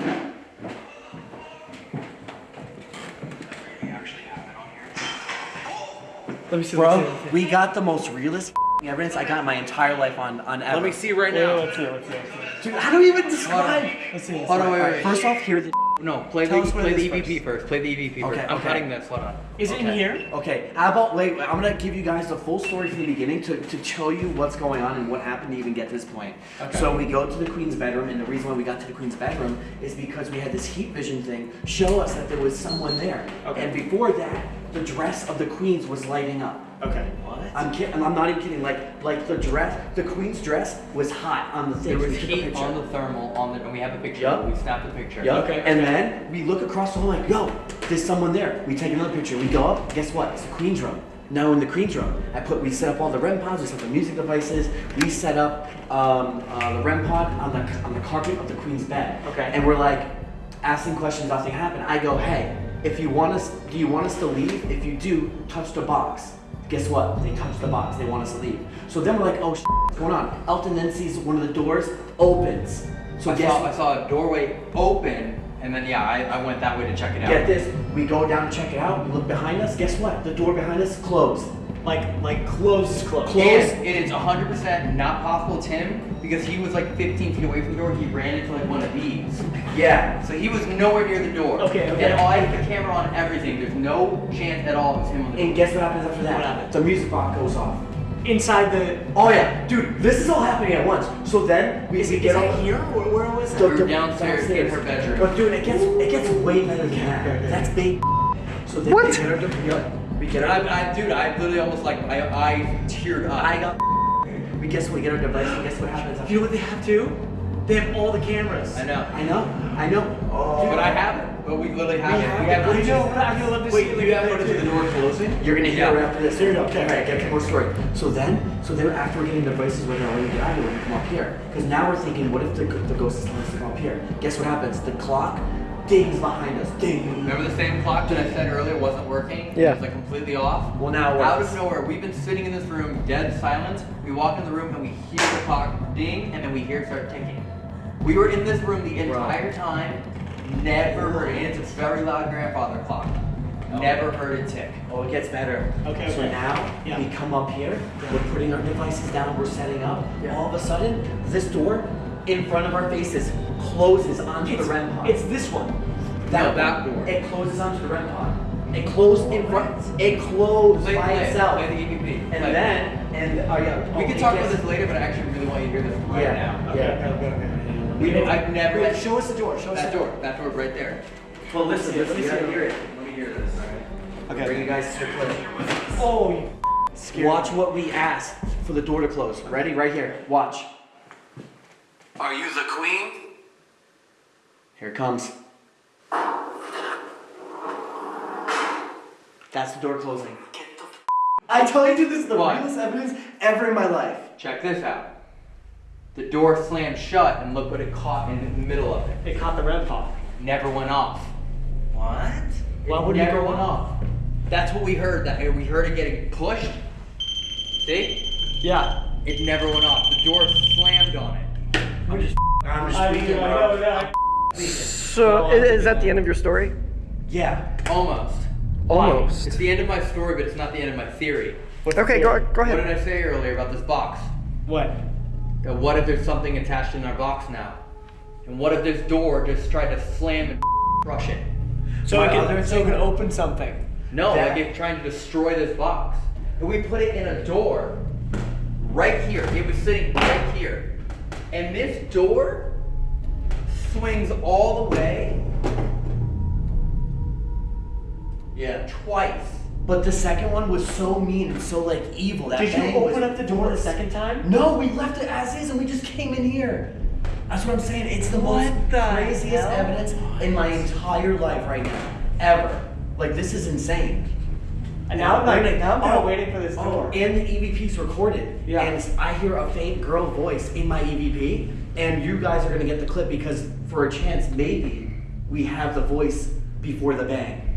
Speaker 6: Let me see.
Speaker 2: Bro, we got the most realist evidence I got in my entire life on on ever.
Speaker 6: Let me see right now. Let's see. Let's see. Let's see.
Speaker 2: Dude, how do we even describe?
Speaker 6: Let's see. Let's
Speaker 1: Hold on, wait, wait.
Speaker 2: First off, here the.
Speaker 1: No, play
Speaker 2: Tell
Speaker 1: the
Speaker 2: us what
Speaker 1: play
Speaker 2: it
Speaker 1: the
Speaker 2: is
Speaker 1: EVP first. Play the EVP
Speaker 2: Okay,
Speaker 1: first. I'm
Speaker 2: okay.
Speaker 1: cutting this. Hold on.
Speaker 6: Is it in here?
Speaker 2: Okay, how about wait? I'm gonna give you guys the full story from the beginning to, to show you what's going on and what happened to even get to this point. Okay. So we go to the queen's bedroom, and the reason why we got to the queen's bedroom is because we had this heat vision thing show us that there was someone there.
Speaker 6: Okay.
Speaker 2: And before that, the dress of the queen's was lighting up.
Speaker 6: Okay.
Speaker 2: What? I'm kidding. I'm not even kidding. Like like the dress, the queen's dress was hot on the thing.
Speaker 1: There was
Speaker 2: We took a
Speaker 1: heat
Speaker 2: picture.
Speaker 1: on the thermal on the, and we have a picture.
Speaker 2: Yup.
Speaker 1: We snapped the picture.
Speaker 2: Yup.
Speaker 6: Okay,
Speaker 2: And then we look across the hall like, yo, there's someone there. We take another picture. We go up. Guess what? It's the queen's room. Now in the queen's room, I put we set up all the REM pods. We set up the music devices. We set up um, uh, the REM pod on the on the carpet of the queen's bed.
Speaker 6: Okay.
Speaker 2: And we're like asking questions. Nothing happened. I go, hey, if you want us, do you want us to leave? If you do, touch the box. Guess what? They touch the box. They want us to leave. So then we're like, oh, what's going on? Elton then sees one of the doors opens. So
Speaker 1: I
Speaker 2: guess
Speaker 1: saw, I saw a doorway open, and then yeah, I, I went that way to check it out.
Speaker 2: Get this, we go down to check it out, we look behind us, guess what? The door behind us closed.
Speaker 6: Like like close close.
Speaker 2: Close.
Speaker 1: And it is 100% not possible Tim, because he was like 15 feet away from the door. He ran into like one of these.
Speaker 2: Yeah.
Speaker 1: So he was nowhere near the door.
Speaker 6: Okay, okay.
Speaker 1: And I had the camera on everything. There's no chance at all it was him on the
Speaker 2: And guess what happens after that?
Speaker 6: What happened?
Speaker 2: The music box goes off.
Speaker 6: Inside the.
Speaker 2: Oh yeah, dude, this is all happening at once. So then we,
Speaker 6: Is
Speaker 2: we
Speaker 6: it,
Speaker 2: get
Speaker 6: is
Speaker 2: all
Speaker 6: here? Where, where was
Speaker 2: the-
Speaker 6: it?
Speaker 1: We
Speaker 2: the-
Speaker 1: were downstairs in her bedroom.
Speaker 2: But dude, it gets it gets way better than that. That's big. So then
Speaker 6: What?
Speaker 2: we get our yeah, we get
Speaker 1: I, I, dude, I literally almost like I, I teared up.
Speaker 2: I got we guess we get our device and guess what happens
Speaker 6: You know what they have too? They have all the cameras.
Speaker 1: I know.
Speaker 2: I know, I know. Oh.
Speaker 1: But I haven't. But we literally have
Speaker 2: We
Speaker 1: it.
Speaker 2: have
Speaker 1: We have
Speaker 2: it.
Speaker 1: Footage.
Speaker 6: know, but I would love to
Speaker 1: Wait,
Speaker 6: see
Speaker 1: do you have footage of the door closing?
Speaker 2: You're gonna hear
Speaker 1: Yeah.
Speaker 2: it after this. Here we go. Okay, alright, get more story. So then, so then after we're getting the devices, we're gonna get out of here, we come up here. Because now we're thinking, what if the, the ghost is telling us to come up here? Guess what happens? The clock dings behind us. Ding.
Speaker 1: Remember the same clock that I said earlier wasn't working?
Speaker 10: Yeah.
Speaker 1: It was like completely off?
Speaker 2: Well, now it
Speaker 1: Out
Speaker 2: works.
Speaker 1: of nowhere, we've been sitting in this room, dead silence. We walk in the room and we hear the clock ding, and then we hear it start ticking. We were in this room the entire time, never heard it. It's a very loud grandfather clock. Oh. Never heard it tick.
Speaker 2: Oh, it gets better.
Speaker 6: Okay,
Speaker 2: So
Speaker 6: okay.
Speaker 2: now
Speaker 6: Yeah.
Speaker 2: we come up here, we're putting our devices down, we're setting up. All of a sudden, this door in front of our faces closes onto
Speaker 6: It's,
Speaker 2: the REM pod.
Speaker 6: it's this one.
Speaker 1: No, that door.
Speaker 2: It closes onto the REM pod. It closed in front. It closed
Speaker 1: Play,
Speaker 2: by
Speaker 1: play,
Speaker 2: itself.
Speaker 1: play the EVP.
Speaker 2: And
Speaker 1: Play.
Speaker 2: then, and oh yeah,
Speaker 1: We
Speaker 2: oh,
Speaker 1: can talk about this later, but I actually really want you to hear this right
Speaker 2: Yeah.
Speaker 1: now.
Speaker 6: Okay,
Speaker 2: Yeah.
Speaker 6: okay, okay, okay.
Speaker 1: We, I've never.
Speaker 2: Wait, show us the door. Show us
Speaker 1: that
Speaker 2: the
Speaker 1: door. That door right there.
Speaker 2: Well, listen, listen, you gotta hear it.
Speaker 1: Let me hear this. Alright.
Speaker 2: Okay. Bring you guys to the clip.
Speaker 6: Oh, you scared.
Speaker 2: Watch what we ask for the door to close. Ready? Right here. Watch.
Speaker 17: Are you the queen?
Speaker 2: Here it comes. That's the door closing.
Speaker 17: Get the f-
Speaker 2: I tell you, this is the
Speaker 1: What?
Speaker 2: realest evidence ever in my life.
Speaker 1: Check this out. The door slammed shut, and look what it caught in the middle of it.
Speaker 6: It caught the REM pod.
Speaker 1: Never went off.
Speaker 2: What?
Speaker 6: Why
Speaker 1: it
Speaker 6: would it
Speaker 1: never
Speaker 6: go
Speaker 1: went off? That's what we heard. That we heard it getting pushed. See?
Speaker 6: Yeah.
Speaker 1: It never went off. The door slammed on it.
Speaker 2: I'm just. I'm just
Speaker 6: I,
Speaker 2: tweaking,
Speaker 6: I
Speaker 2: bro.
Speaker 6: know that.
Speaker 10: So, i- is that the end of your story?
Speaker 2: Yeah.
Speaker 1: Almost.
Speaker 10: Almost.
Speaker 1: It's the end of my story, but it's not the end of my theory.
Speaker 10: Okay, go, go
Speaker 1: What did. I say earlier about this box?
Speaker 6: What?
Speaker 1: Uh, what if there's something attached in our box now? And what if this door just tried to slam and crush it?
Speaker 6: So
Speaker 2: My
Speaker 6: it
Speaker 2: other
Speaker 6: can, so it can open something.
Speaker 1: No,
Speaker 2: That-
Speaker 1: like it's trying to destroy this box. And we put it in a door right here. It was sitting right here. And this door swings all the way. Yeah, twice.
Speaker 2: But the second one was so mean and so like evil. That
Speaker 6: Did you open up the door the second time?
Speaker 2: No, we left it as is and we just came in here. That's what I'm saying. It's the most
Speaker 6: the
Speaker 2: craziest
Speaker 6: hell?
Speaker 2: evidence in my entire life right now. Ever. Like this is insane.
Speaker 6: And now I'm like, now I'm kind
Speaker 2: oh,
Speaker 6: of waiting for this
Speaker 2: oh,
Speaker 6: door.
Speaker 2: and the EVP's recorded.
Speaker 6: Yeah.
Speaker 2: And I hear a faint girl voice in my EVP and you guys are gonna get the clip because for a chance, maybe we have the voice before the bang.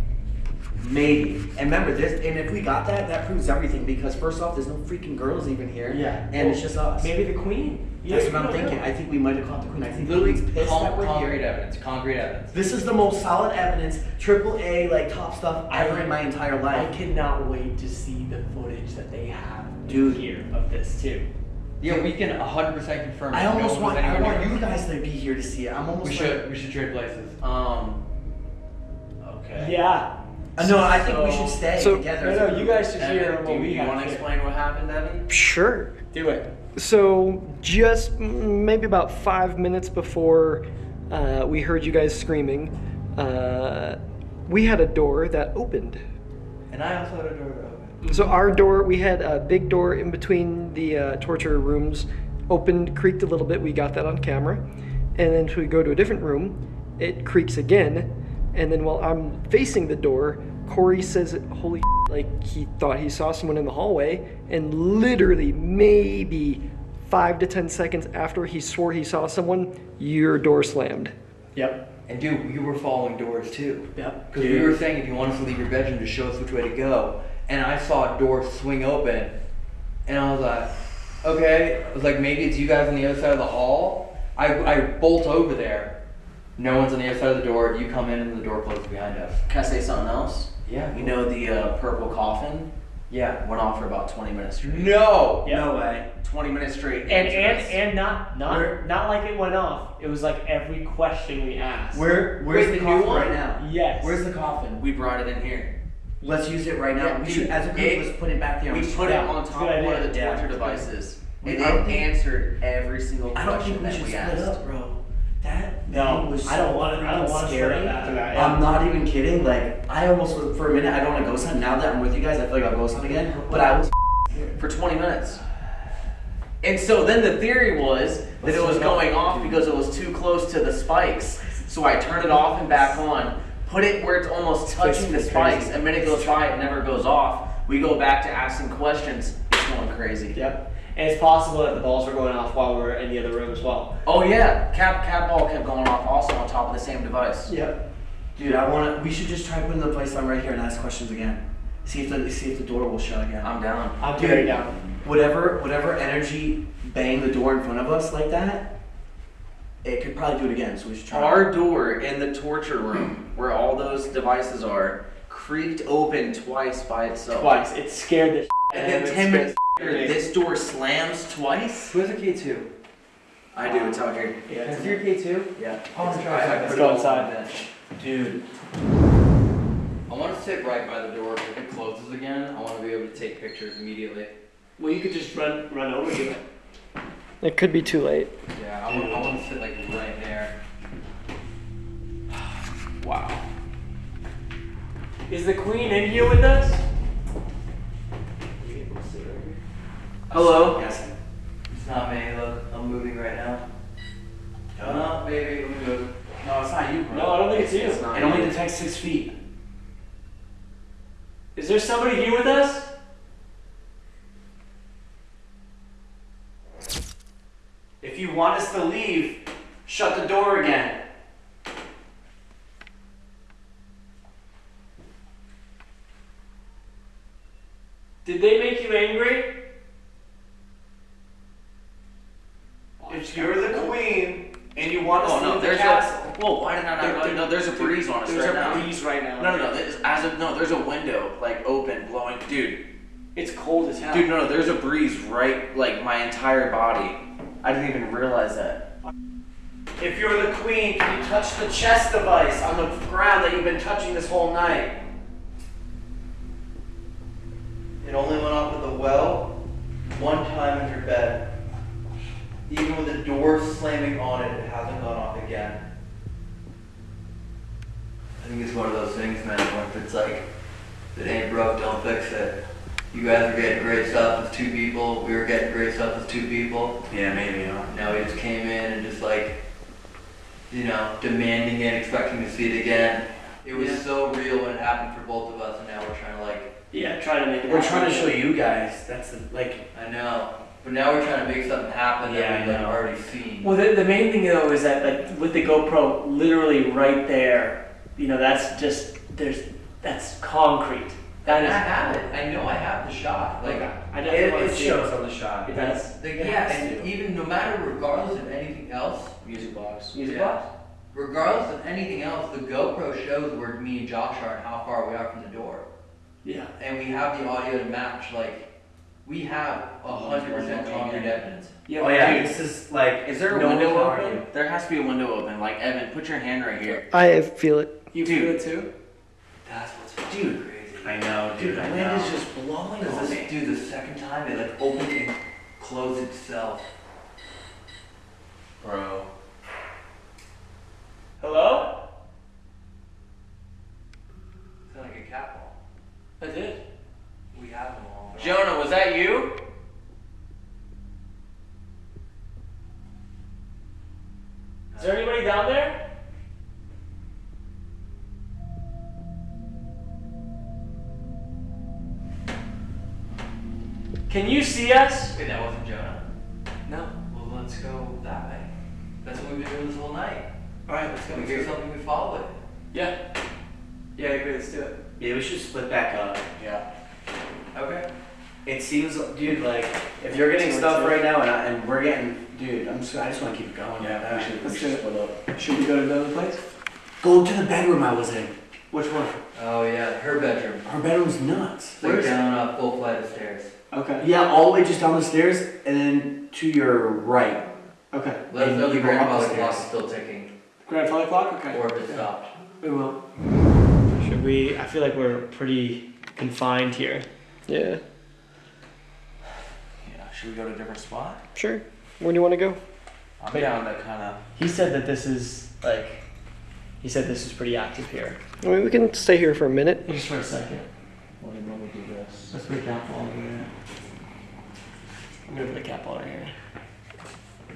Speaker 2: Maybe. And remember this, and if we got that, that proves everything because first off, there's no freaking girls even here.
Speaker 6: Yeah.
Speaker 2: And it's just us.
Speaker 6: Maybe the queen. Yeah, That's
Speaker 2: what I'm thinking.
Speaker 6: know.
Speaker 2: I think we might have caught the queen. I think the
Speaker 1: Literally
Speaker 2: queen's pissed
Speaker 1: con-
Speaker 2: that we're
Speaker 1: concrete
Speaker 2: here.
Speaker 1: evidence. Concrete evidence.
Speaker 2: This is the most solid evidence, triple A, like top stuff ever in my entire life.
Speaker 6: I cannot wait to see the footage that they have
Speaker 2: Dude.
Speaker 6: here of this too.
Speaker 1: Yeah, we can 100% confirm.
Speaker 2: I
Speaker 1: no
Speaker 2: almost
Speaker 1: one
Speaker 2: want I want
Speaker 1: near.
Speaker 2: you guys to be here to see it. I'm almost
Speaker 1: We
Speaker 2: like,
Speaker 1: should we should trade places.
Speaker 5: Um. Okay.
Speaker 6: Yeah.
Speaker 2: Uh, no, I think we should stay
Speaker 10: So-
Speaker 2: together.
Speaker 6: No,
Speaker 2: as a
Speaker 6: no,
Speaker 2: group.
Speaker 6: you guys should hear
Speaker 5: Evan,
Speaker 6: what
Speaker 5: do
Speaker 6: we
Speaker 5: you
Speaker 6: have.
Speaker 5: want to explain what happened, Evan?
Speaker 10: Sure.
Speaker 6: Do it.
Speaker 10: So, just mm, maybe about five minutes before uh, we heard you guys screaming, uh, we had a door that opened.
Speaker 1: And I also had a door to open.
Speaker 10: So, our door, we had a big door in between the uh, torture rooms, opened, creaked a little bit. We got that on camera. And then, so we go to a different room, it creaks again. And then, while I'm facing the door, Corey says, Holy like he thought he saw someone in the hallway. And literally, maybe five to 10 seconds after he swore he saw someone, your door slammed.
Speaker 6: Yep.
Speaker 1: And dude, we were following doors too.
Speaker 6: Yep.
Speaker 1: Because we were saying if you want us to leave your bedroom, just show us which way to go. And I saw a door swing open, and I was like, okay. I was like, maybe it's you guys on the other side of the hall. I, I bolt over there. No one's on the other side of the door. You come in, and the door closes behind us.
Speaker 5: Can I say something else?
Speaker 1: Yeah.
Speaker 5: You know the uh, purple coffin
Speaker 1: Yeah.
Speaker 5: went off for about 20 minutes straight.
Speaker 1: No.
Speaker 6: Yeah.
Speaker 2: No way.
Speaker 5: 20 minutes straight.
Speaker 6: And and
Speaker 5: us.
Speaker 6: and not not
Speaker 2: Where-
Speaker 6: not like it went off. It was like every question we asked.
Speaker 2: Where where's
Speaker 5: Wait,
Speaker 2: the
Speaker 5: the new
Speaker 2: coffin
Speaker 5: one?
Speaker 2: right now?
Speaker 6: Yes.
Speaker 2: Where's the coffin?
Speaker 5: we brought it in here.
Speaker 2: Let's use it right now.
Speaker 5: Yeah,
Speaker 2: we
Speaker 5: dude,
Speaker 2: should, as a group,
Speaker 5: it-
Speaker 2: let's put it back there.
Speaker 5: We
Speaker 2: on
Speaker 5: put it on top of one of the
Speaker 2: Yeah.
Speaker 5: torture devices. And
Speaker 2: I don't
Speaker 5: it
Speaker 2: think-
Speaker 5: answered every single
Speaker 2: I don't
Speaker 5: question
Speaker 2: think we
Speaker 5: that
Speaker 2: should
Speaker 5: we
Speaker 2: split
Speaker 5: asked.
Speaker 2: up, bro. That
Speaker 6: No,
Speaker 2: was
Speaker 6: I don't want it- I don't want to split up
Speaker 2: scary.
Speaker 6: after that, yeah.
Speaker 2: I'm not even kidding. Like I almost for a minute I don't want to ghost hunt. Now that I'm with you guys, I feel like I'll ghost hunt again. But I was
Speaker 5: for 20 minutes. And so then the theory was that it was going off because it was too close to the spikes. So I turned it off and back on, put it where it's almost touching the spikes. A minute goes by, it never goes off. We go back to asking questions. It's going crazy.
Speaker 6: Yep. And it's possible that the balls were going off while we were in the other room as well.
Speaker 5: Oh yeah, cap cat ball kept going off also on top of the same device.
Speaker 2: Yep. Dude, I want to. We should just try putting the place on right here and ask questions again. See if the see if the door will shut again.
Speaker 5: I'm down.
Speaker 6: I'm
Speaker 2: Dude.
Speaker 6: very down.
Speaker 2: Whatever whatever energy banged the door in front of us like that, it could probably do it again. So we should try.
Speaker 5: Our door in the torture room, where all those devices are, creaked open twice by itself.
Speaker 6: Twice. It scared the
Speaker 5: And then
Speaker 6: it
Speaker 5: 10 minutes
Speaker 6: me.
Speaker 5: This door slams twice.
Speaker 1: Who has a K2?
Speaker 5: I do, it's out here.
Speaker 6: Yeah,
Speaker 1: Can I
Speaker 6: it's
Speaker 1: see your K2?
Speaker 5: Yeah.
Speaker 1: Oh, I'm
Speaker 5: It's- I- I
Speaker 6: Let's go inside.
Speaker 5: on the bench.
Speaker 2: Dude,
Speaker 1: I want to sit right by the door. If it closes again, I want to be able to take pictures immediately.
Speaker 6: Well, you could just run run over to it.
Speaker 10: It could be too late.
Speaker 1: Yeah, I want, I want to sit like right there. Wow.
Speaker 6: Is the queen in here with us?
Speaker 5: Hello?
Speaker 2: yes.
Speaker 1: It's not me. Look, I'm moving right now. No, baby, let me move.
Speaker 2: No, it's not you, bro.
Speaker 6: No, I don't think it's you.
Speaker 5: It's not
Speaker 2: It only detects six feet.
Speaker 6: Is there somebody here with us?
Speaker 2: If you want us to leave, shut the door again.
Speaker 6: Did they make you angry?
Speaker 2: If you're the queen and you want us
Speaker 5: Oh
Speaker 2: to
Speaker 5: no,
Speaker 2: the
Speaker 5: there's
Speaker 2: castle,
Speaker 5: a. Whoa, why did I not?
Speaker 6: There-
Speaker 5: oh, no, there's a breeze on us right now.
Speaker 6: There's a breeze right now.
Speaker 5: No, no, no. There's, as of no, there's a window like open, blowing. Dude,
Speaker 6: It's cold as hell.
Speaker 5: dude, no, no. There's a breeze right, like my entire body. I didn't even realize that.
Speaker 2: if you're the queen, can you touch the chest device on the ground that you've been touching this whole night?
Speaker 1: It only went off at the well one time in your bed. Even with the door slamming on it, it hasn't gone off again. I think it's one of those things, man, where if it's like, if it ain't broke, don't fix it. You guys are getting great stuff as two people, we were getting great stuff as two people.
Speaker 2: Yeah, maybe. Huh?
Speaker 1: Now we just came in and just like, you know, demanding it, expecting to see it again. It was
Speaker 2: Yeah.
Speaker 1: so real when it happened for both of us, and now we're trying to like,
Speaker 6: Yeah, try to make it
Speaker 2: We're
Speaker 6: happen.
Speaker 2: trying to show you guys. That's the, like.
Speaker 1: I know. But now we're trying to make something happen
Speaker 6: Yeah,
Speaker 1: that
Speaker 6: I
Speaker 1: we've like,
Speaker 6: know.
Speaker 1: already seen.
Speaker 6: Well, the, the main thing though is that like with the GoPro, literally right there, you know, that's just there's that's concrete. That
Speaker 1: And
Speaker 6: is.
Speaker 1: I have it. I know I have the shot. Like
Speaker 6: Okay. I
Speaker 2: It,
Speaker 6: definitely want
Speaker 2: it
Speaker 6: to see
Speaker 2: shows
Speaker 6: it.
Speaker 2: on the shot.
Speaker 6: It does.
Speaker 1: Like,
Speaker 2: It
Speaker 1: yeah,
Speaker 2: has
Speaker 1: and
Speaker 2: to.
Speaker 1: even no matter, regardless of anything else,
Speaker 2: Music box.
Speaker 6: Music
Speaker 1: Yeah.
Speaker 6: box.
Speaker 1: regardless of anything else, the GoPro shows where me and Josh are and how far we are from the door.
Speaker 6: Yeah.
Speaker 1: And we have the audio to match, like, we have a hundred percent concrete evidence.
Speaker 6: Yeah.
Speaker 2: Oh yeah,
Speaker 5: Dude.
Speaker 2: this is like.
Speaker 5: Is there a
Speaker 2: no
Speaker 5: window open?
Speaker 2: argue.
Speaker 5: There has to be a window open. Like Evan, put your hand right here.
Speaker 10: I feel it.
Speaker 6: You
Speaker 5: Dude.
Speaker 6: feel it too?
Speaker 1: That's what's
Speaker 2: Dude,
Speaker 1: crazy.
Speaker 2: I know, dude.
Speaker 1: Dude, the
Speaker 2: I
Speaker 1: wind
Speaker 2: know.
Speaker 1: is just blowing
Speaker 2: Cause
Speaker 1: on
Speaker 2: this-
Speaker 1: me. Dude, the second time it like opened and closed itself. Bro.
Speaker 6: Can you see us?
Speaker 1: Wait, that wasn't Jonah.
Speaker 6: No.
Speaker 1: Well, let's go that way. That's what we've been doing this whole night.
Speaker 6: Alright, let's go
Speaker 1: we hear something, we follow it.
Speaker 6: Yeah. Yeah, I agree, let's do it.
Speaker 2: Yeah, we should split back up.
Speaker 5: Yeah.
Speaker 1: Okay.
Speaker 2: It seems, dude, like if you're getting stuff right now and, I, and we're getting, dude, I'm just, I just want to keep it going.
Speaker 5: Yeah,
Speaker 2: we
Speaker 5: we
Speaker 2: should,
Speaker 6: let's
Speaker 2: we
Speaker 6: do
Speaker 2: should split up.
Speaker 6: Should we go to the other place?
Speaker 2: Go to the bedroom I was in.
Speaker 6: Which one?
Speaker 1: Oh yeah, her bedroom.
Speaker 2: Her bedroom's nuts.
Speaker 1: It's like down a full flight of stairs.
Speaker 6: Okay.
Speaker 2: Yeah, all the way just down the stairs and then to your right.
Speaker 6: Okay.
Speaker 1: Let us know the
Speaker 2: you go up
Speaker 1: grandfather clock is still ticking,
Speaker 6: Grandfather clock? Okay.
Speaker 1: or if it stopped.
Speaker 6: We will. Should we? I feel like we're pretty confined here.
Speaker 10: Yeah,
Speaker 5: Yeah. Should we go to a different spot?
Speaker 10: sure. Where do you want to go?
Speaker 5: I'm
Speaker 6: But-
Speaker 5: down to kind of.
Speaker 6: He said that this is like. He said this is pretty active here.
Speaker 10: I mean, we can stay here for a minute.
Speaker 6: Just for a second.
Speaker 5: What do we do this?
Speaker 6: Let's put a cat ball over here. I'm gonna put a cap on right here.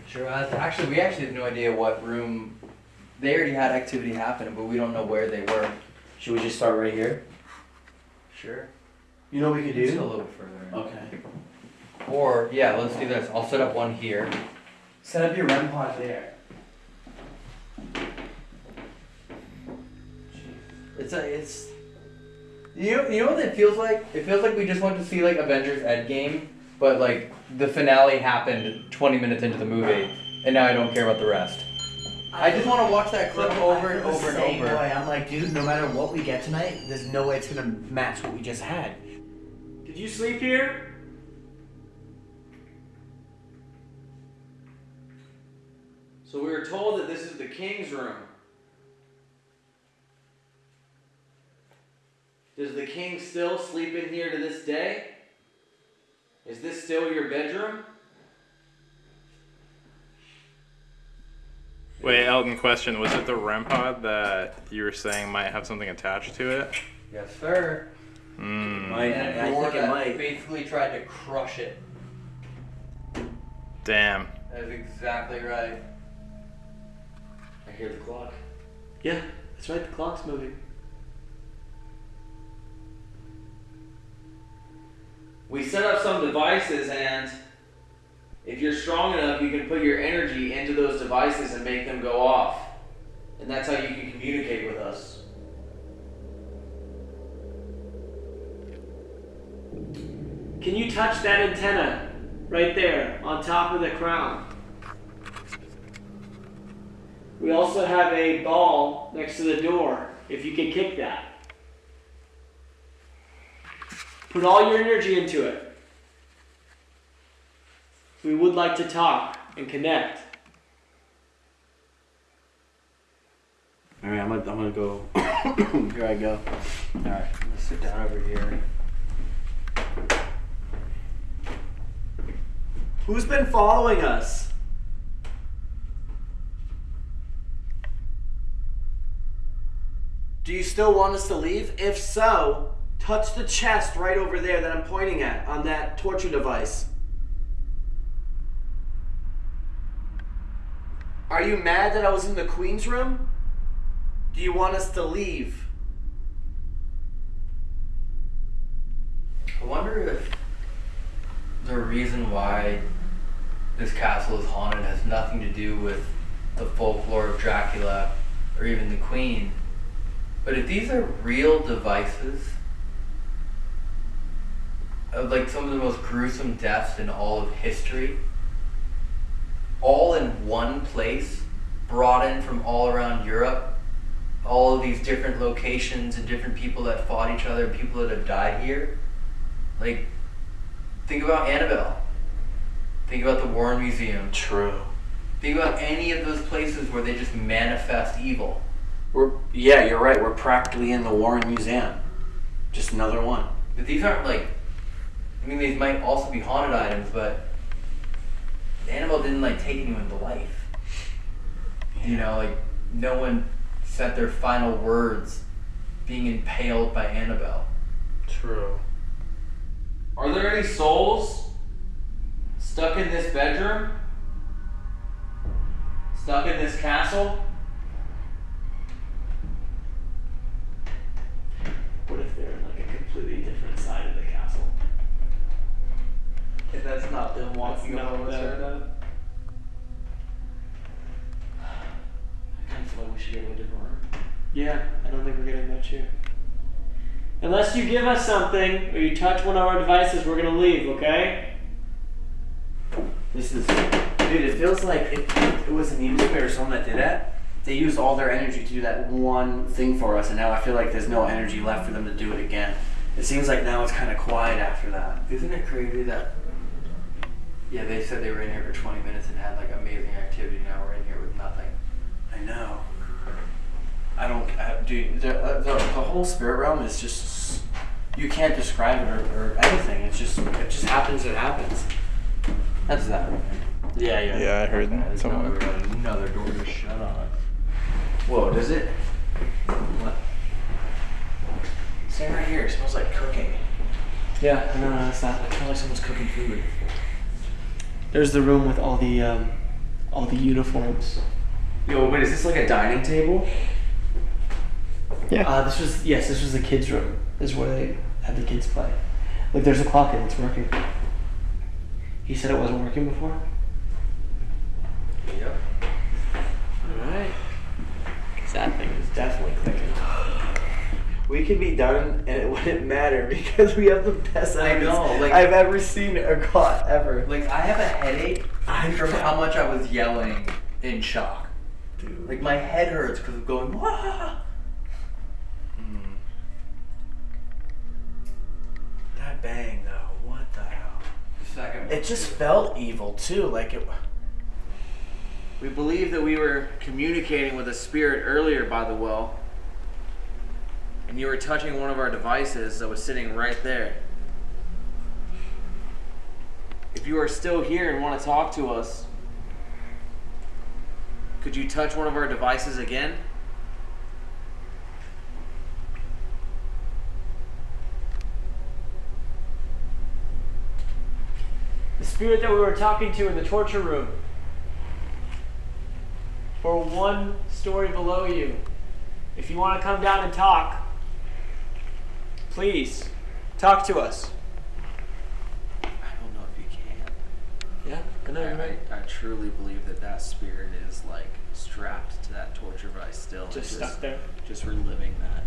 Speaker 1: Sure. uh, Actually, we actually have no idea what room. They already had activity happening, but we don't know where they were.
Speaker 2: Should we just start right here?
Speaker 1: Sure.
Speaker 2: You know what we could do?
Speaker 1: Just a little bit further.
Speaker 2: Okay.
Speaker 1: Or yeah, let's do this. I'll set up one here.
Speaker 2: Set up your REM pod there.
Speaker 1: It's a it's. You know, you know what it feels like? It feels like we just went to see like Avengers Endgame, but like the finale happened 20 minutes into the movie, and now I don't care about the rest. I just want to watch that clip over and over and over.
Speaker 2: Way. I'm like, dude, no matter what we get tonight, there's no way it's gonna match what we just had.
Speaker 6: Did you sleep here?
Speaker 5: So we were told that this is the king's room. Does the king still sleep in here to this day? Is this still your bedroom?
Speaker 13: Wait, Elton, question. Was it the REM pod that you were saying might have something attached to it?
Speaker 1: Yes, sir.
Speaker 13: Hmm.
Speaker 2: Might,
Speaker 1: And
Speaker 2: I
Speaker 1: a door
Speaker 2: think it
Speaker 1: that
Speaker 2: might.
Speaker 1: basically tried to crush it.
Speaker 13: Damn.
Speaker 1: That is exactly right.
Speaker 2: I hear the clock.
Speaker 6: Yeah, that's right. The clock's moving.
Speaker 5: We set up some devices, and if you're strong enough, you can put your energy into those devices and make them go off. And that's how you can communicate with us.
Speaker 6: Can you touch that antenna right there on top of the crown? We also have a ball next to the door. If you can kick that. Put all your energy into it. We would like to talk and connect.
Speaker 2: All right, I'm gonna, I'm gonna go. Here I go.
Speaker 1: All right, I'm gonna sit down over here.
Speaker 2: Who's been following us? Do you still want us to leave? If so, touch the chest right over there that I'm pointing at on that torture device. Are you mad that I was in the Queen's room? Do you want us to leave?
Speaker 1: I wonder if the reason why this castle is haunted has nothing to do with the folklore of Dracula or even the Queen. But if these are real devices of like some of the most gruesome deaths in all of history, all in one place, brought in from all around Europe, all of these different locations and different people that fought each other, people that have died here. Like, think about Annabelle. Think about the Warren Museum.
Speaker 2: True.
Speaker 1: Think about any of those places where they just manifest evil.
Speaker 2: We're yeah, you're right. We're practically in the Warren Museum. Just another one.
Speaker 1: But these aren't like, mean, these might also be haunted items, but Annabelle didn't like take anyone to life. You know, like no one said their final words being impaled by Annabelle.
Speaker 2: True.
Speaker 5: Are there any souls stuck in this bedroom? Stuck in this castle?
Speaker 18: What if they're in
Speaker 1: that's not them walking
Speaker 18: That's
Speaker 1: up
Speaker 18: not
Speaker 1: on
Speaker 18: them.
Speaker 1: that.
Speaker 18: I kind of feel like we should get a different room.
Speaker 6: Yeah, I don't think we're getting much here. Unless you give us something or you touch one of our devices, we're gonna leave, okay?
Speaker 2: This is, dude. It feels like if it was an evil or someone that did that, they used all their energy to do that one thing for us, and now I feel like there's no energy left for them to do it again. It seems like now it's kind of quiet after that.
Speaker 1: Isn't it crazy that? Yeah, they said they were in here for 20 minutes and had like amazing activity. Now we're in here with nothing.
Speaker 2: I know. I don't, I, dude. The, uh, the, the whole spirit realm is just you can't describe it or, or anything. It's just it just happens. It happens.
Speaker 1: That's that.
Speaker 2: Yeah, yeah.
Speaker 13: Yeah, I heard
Speaker 1: There's
Speaker 13: someone.
Speaker 1: another, another door just shut on.
Speaker 2: Whoa, does it? What? Same right here. It smells like cooking.
Speaker 6: Yeah, no, no, that's not.
Speaker 2: It smells like someone's cooking food.
Speaker 6: There's the room with all the um, all the uniforms.
Speaker 2: Yo, wait, is this like a dining table?
Speaker 10: Yeah.
Speaker 6: Uh, this was yes, this was the kids' room. This is where they had the kids play. Look, there's a clock and it's working. He said it wasn't working before.
Speaker 1: Yep.
Speaker 6: All right. Cause that thing is definitely clicking. We could be done and it wouldn't matter because we have the best
Speaker 1: I know, like,
Speaker 6: I've ever seen or caught ever.
Speaker 1: Like I have a headache
Speaker 6: I
Speaker 1: from
Speaker 6: know.
Speaker 1: how much I was yelling in shock. Dude. Like my head hurts because of going wah. Hmm.
Speaker 2: That bang though, what the hell?
Speaker 1: Second.
Speaker 2: It just felt evil too, like it. We believe that we were communicating with a spirit earlier by the well, and you were touching one of our devices that was sitting right there. If you are still here and want to talk to us, could you touch one of our devices again?
Speaker 6: The spirit that we were talking to in the torture room. For one story below you. If you want to come down and talk, please talk to us.
Speaker 2: I don't know if you can.
Speaker 6: Yeah, I know you're right.
Speaker 2: I, I truly believe that that spirit is like strapped to that torture device still. and
Speaker 6: Just stuck there.
Speaker 2: Just reliving that.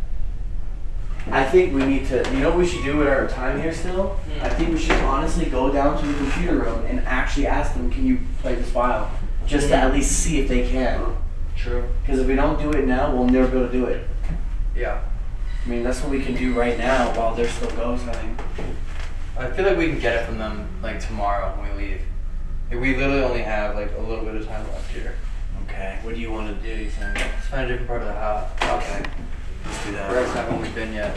Speaker 2: I think we need to. You know what we should do with our time here still? Hmm. I think we should honestly go down to the computer room and actually ask them, "Can you play this file?" Just to hmm. at least see if they can.
Speaker 1: True.
Speaker 2: Because if we don't do it now, we'll never be able to do it.
Speaker 1: Yeah.
Speaker 2: I mean, that's what we can do right now while they're still ghost hunting.
Speaker 1: I feel like we can get it from them like tomorrow when we leave. Like, we literally only have like a little bit of time left here.
Speaker 2: Okay. What do you want to do? You think?
Speaker 1: Let's find a different part of the house.
Speaker 2: Okay. Let's do that.
Speaker 1: Rex haven't we been yet?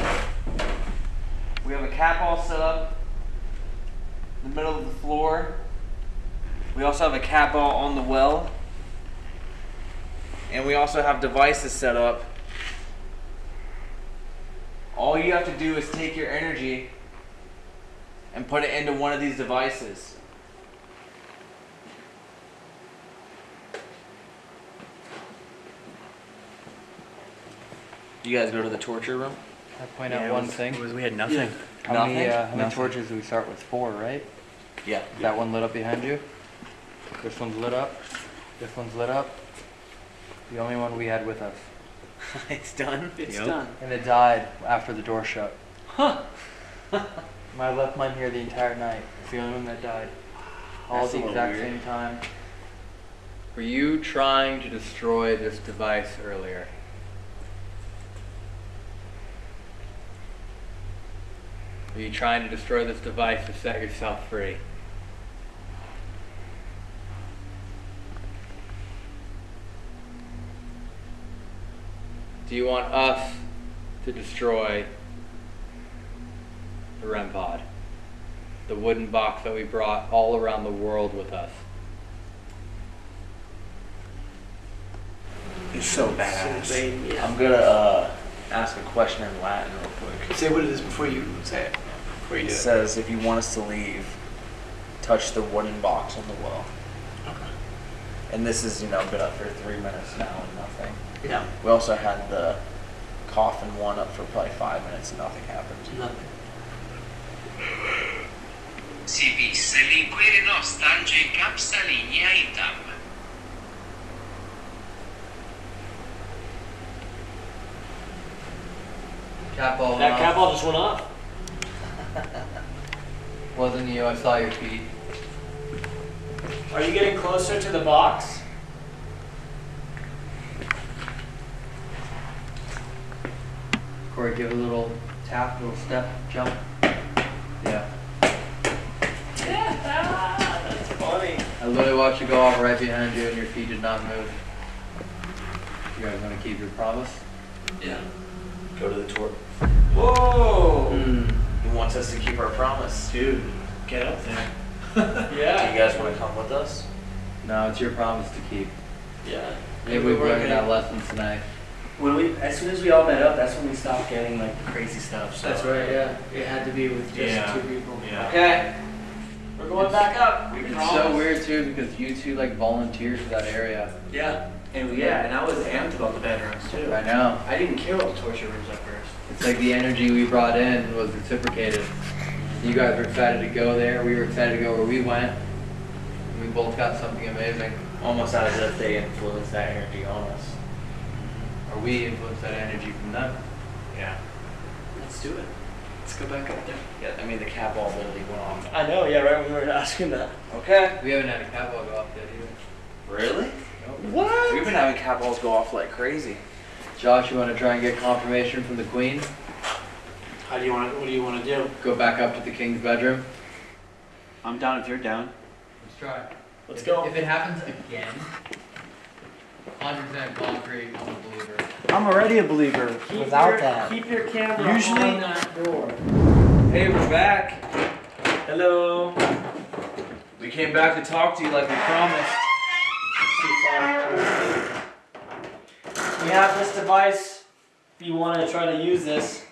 Speaker 5: We have a cat ball set up in the middle of the floor. We also have a cat ball on the well. And we also have devices set up. All you have to do is take your energy and put it into one of these devices. You guys go to the torture room?
Speaker 1: I point out one thing.
Speaker 2: Was we had nothing.
Speaker 1: How many, uh, how many torches do we start with? Four, right?
Speaker 2: Yeah.
Speaker 1: Is that one lit up behind you? This one's lit up. This one's lit up. The only one we had with us.
Speaker 5: it's done.
Speaker 2: It's done.
Speaker 1: And it died after the door shut.
Speaker 2: Huh.
Speaker 1: I left mine here the entire night. It's the only one that died. All
Speaker 5: That's
Speaker 1: at the exact
Speaker 5: weird.
Speaker 1: same time. Were you trying to destroy this device earlier? Were you trying to destroy this device to set yourself free? Do you want us to destroy the REM pod? The wooden box that we brought all around the world with us.
Speaker 5: It's so badass.
Speaker 2: insane.
Speaker 5: I'm gonna uh, ask a question in Latin real quick.
Speaker 2: Say what it is before you say it. Before you
Speaker 5: It
Speaker 2: do it.
Speaker 5: says if you want us to leave, touch the wooden box on the wall.
Speaker 2: Okay.
Speaker 5: And this has, you know, been up for three minutes now and nothing.
Speaker 2: Yeah.
Speaker 5: We also had the coffin one up for probably five minutes and nothing happened.
Speaker 2: Nothing.
Speaker 14: Si visse l'inquirino stange in capsa linea itam.
Speaker 1: Cat ball.
Speaker 6: That cat ball just went off.
Speaker 1: Wasn't you, I saw your feet.
Speaker 6: Are you getting closer to the box?
Speaker 1: Corey, give a little tap, little step, jump. Yeah.
Speaker 6: Yeah, that's funny.
Speaker 1: I literally watched you go off right behind you and your feet did not move. You guys want to keep your promise?
Speaker 2: Yeah.
Speaker 5: Go to the tour.
Speaker 6: Whoa!
Speaker 1: Hmm.
Speaker 5: He wants us to keep our promise.
Speaker 6: Dude, get up there. yeah.
Speaker 5: Do you guys want to come with us?
Speaker 1: No, it's your promise to keep.
Speaker 6: Yeah.
Speaker 1: Maybe
Speaker 2: we
Speaker 1: we've
Speaker 2: were
Speaker 1: learned that lesson tonight.
Speaker 2: When we, as soon as we all met up, that's when we stopped getting like the crazy stuff. So.
Speaker 6: That's right, yeah. It had to be with just
Speaker 2: Yeah.
Speaker 6: two people.
Speaker 2: Yeah.
Speaker 1: Okay.
Speaker 6: We're going back up. We
Speaker 1: It's
Speaker 6: promise.
Speaker 1: so weird too because you two like volunteered for that area.
Speaker 2: Yeah. And yeah, and I was amped about the bedrooms too.
Speaker 1: I know.
Speaker 2: I didn't care about the torture rooms at first.
Speaker 1: It's like the energy we brought in was reciprocated. You guys were excited to go there. We were excited to go where we went. And we both got something amazing.
Speaker 5: Almost as if they influenced that energy on us.
Speaker 1: Or we influenced that energy from them.
Speaker 5: Yeah.
Speaker 2: Let's do it. Let's go back up there.
Speaker 5: Yeah, I mean, the cat ball literally went off.
Speaker 6: I know, yeah, right when we were asking that.
Speaker 5: Okay.
Speaker 1: We haven't had a cat ball go off yet either.
Speaker 5: Really?
Speaker 6: What?
Speaker 5: We've been having cat balls go off like crazy.
Speaker 1: Josh, you want to try and get confirmation from the queen?
Speaker 2: How do you want? to What do you want to do?
Speaker 1: Go back up to the king's bedroom?
Speaker 2: I'm down if you're down.
Speaker 1: Let's try.
Speaker 6: Let's
Speaker 1: if,
Speaker 6: go.
Speaker 1: If it happens again, 100% concrete, I'm a believer.
Speaker 2: I'm already a believer
Speaker 6: Keep
Speaker 2: without
Speaker 6: your,
Speaker 2: that.
Speaker 6: Keep your camera
Speaker 2: Usually-
Speaker 6: on that door.
Speaker 5: Hey, we're back.
Speaker 6: Hello.
Speaker 5: We came back to talk to you like we promised.
Speaker 6: We have this device. If you want to try to use this,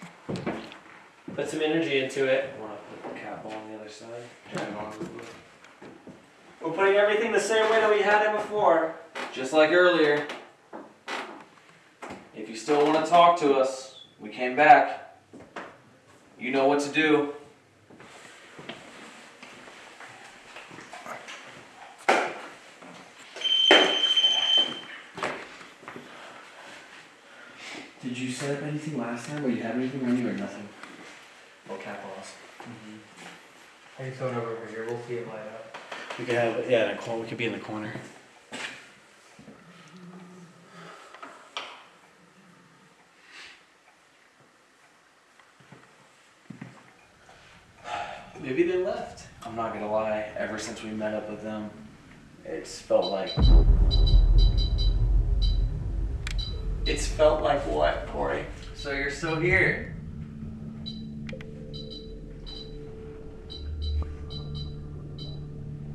Speaker 6: put some energy into it.
Speaker 5: I want to put the cat ball on the other side.
Speaker 6: We're putting everything the same way that we had it before.
Speaker 5: Just like earlier. If you still want to talk to us, we came back. You know what to do.
Speaker 2: Did you set up anything last time? Or you have anything on you or nothing? Oh, cat balls.
Speaker 1: Hey, so over here, we'll see it light up.
Speaker 2: We could have yeah, in a corner. We could be in the corner. Maybe they left.
Speaker 5: I'm not gonna lie, ever since we met up with them, it's felt like
Speaker 6: It's felt like what, Corey?
Speaker 5: So you're still here.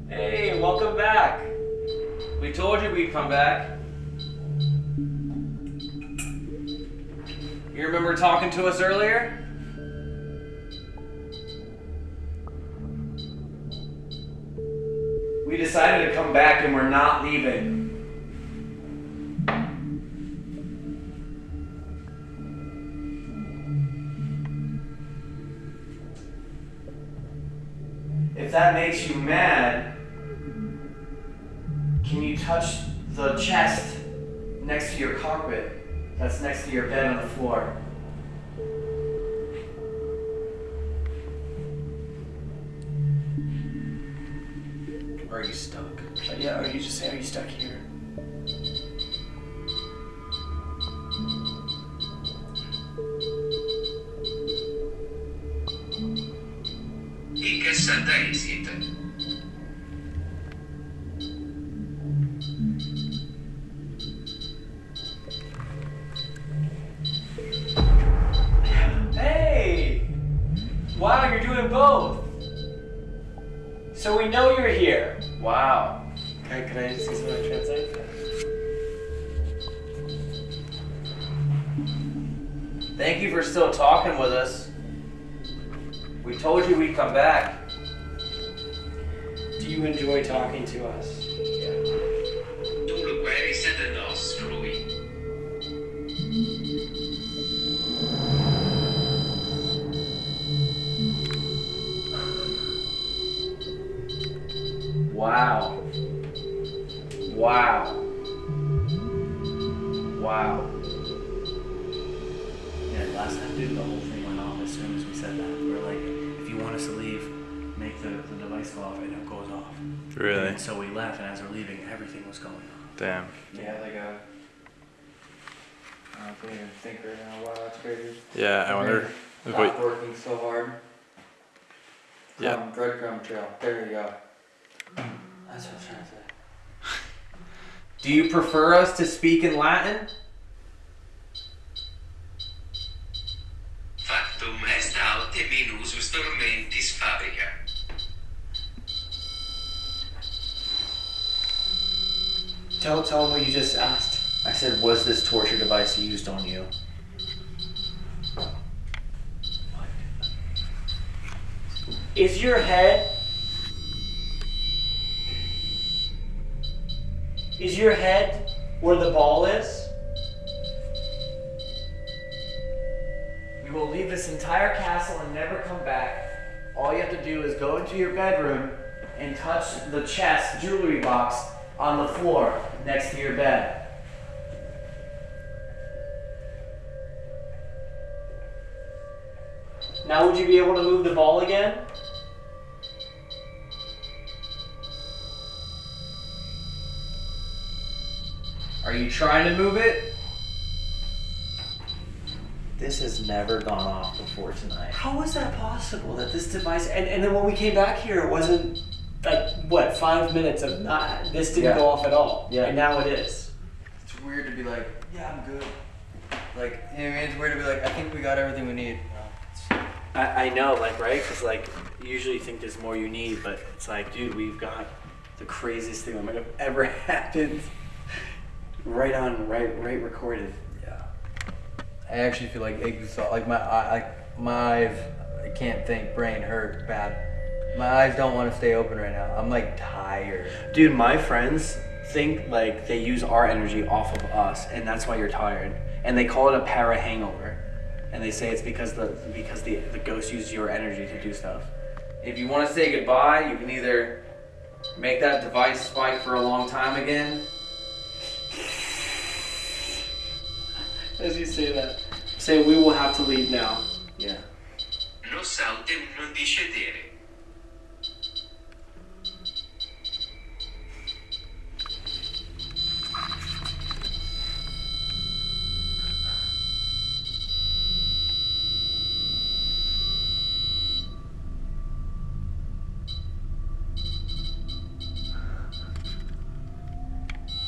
Speaker 6: Hey, welcome back.
Speaker 5: We told you we'd come back. You remember talking to us earlier? We decided to come back and we're not leaving. If that makes you mad, can you
Speaker 2: touch the chest next to your carpet that's next to your bed on the floor.
Speaker 19: Are you stuck?
Speaker 6: Yeah, or you just say, are you stuck here?
Speaker 14: In che santa?
Speaker 20: Hey! Wow, you're doing both. So we know you're here.
Speaker 5: Wow.
Speaker 6: Can I, can I just use my translate?
Speaker 5: Thank you for still talking with us. We told you we'd come back.
Speaker 6: Do you enjoy talking to us?
Speaker 5: Wow. Wow.
Speaker 19: Yeah, last time, dude, the whole thing went off as soon as we said that. We were like, if you want us to leave, make the, the device go off, and it goes off.
Speaker 13: Really?
Speaker 19: And so we left, and as we're leaving, everything was going off.
Speaker 13: Damn.
Speaker 1: Yeah, like a. I don't even think right now. Wow, that's crazy.
Speaker 13: Yeah, I wonder if we.
Speaker 1: Working so hard.
Speaker 13: Yeah.
Speaker 1: Crumb, breadcrumb trail. There you go. That's what I'm trying to say.
Speaker 5: Do you prefer us to speak in Latin?
Speaker 14: Factum est alte minusus tormentis fabrica.
Speaker 6: Tell, tell him what you just asked.
Speaker 19: I said, was this torture device used on you?
Speaker 20: Is your head. Is your head where the ball is?
Speaker 2: We will leave this entire castle and never come back. All you have to do is go into your bedroom and touch the chest jewelry box on the floor next to your bed.
Speaker 20: Now, would you be able to move the ball again?
Speaker 5: Are you trying to move it?
Speaker 19: This has never gone off before tonight.
Speaker 6: How was that possible that this device and, and then when we came back here it wasn't like what five minutes of not this didn't
Speaker 1: Yeah.
Speaker 6: go off at all
Speaker 1: Yeah.
Speaker 6: and now it is
Speaker 1: It's weird to be like, yeah, I'm good. Like, you know what I mean? It's weird to be like, I think we got everything we need.
Speaker 6: I, I know like right because like usually you usually think there's more you need but it's like dude we've got the craziest thing that might have ever happened right on right right recorded
Speaker 1: Yeah. I actually feel like exhausted. Like my eye, like my eyes, I can't think. Brain hurt bad. My eyes don't want to stay open right now. I'm like tired.
Speaker 6: dude my friends think like they use our energy off of us and that's why you're tired and they call it a para hangover and they say it's because the because the the ghost uses your energy to do stuff
Speaker 5: If you want to say goodbye, you can either make that device spike for a long time again.
Speaker 6: As you say that say we will have to leave now
Speaker 5: Yeah.
Speaker 14: Nos autem non discedere.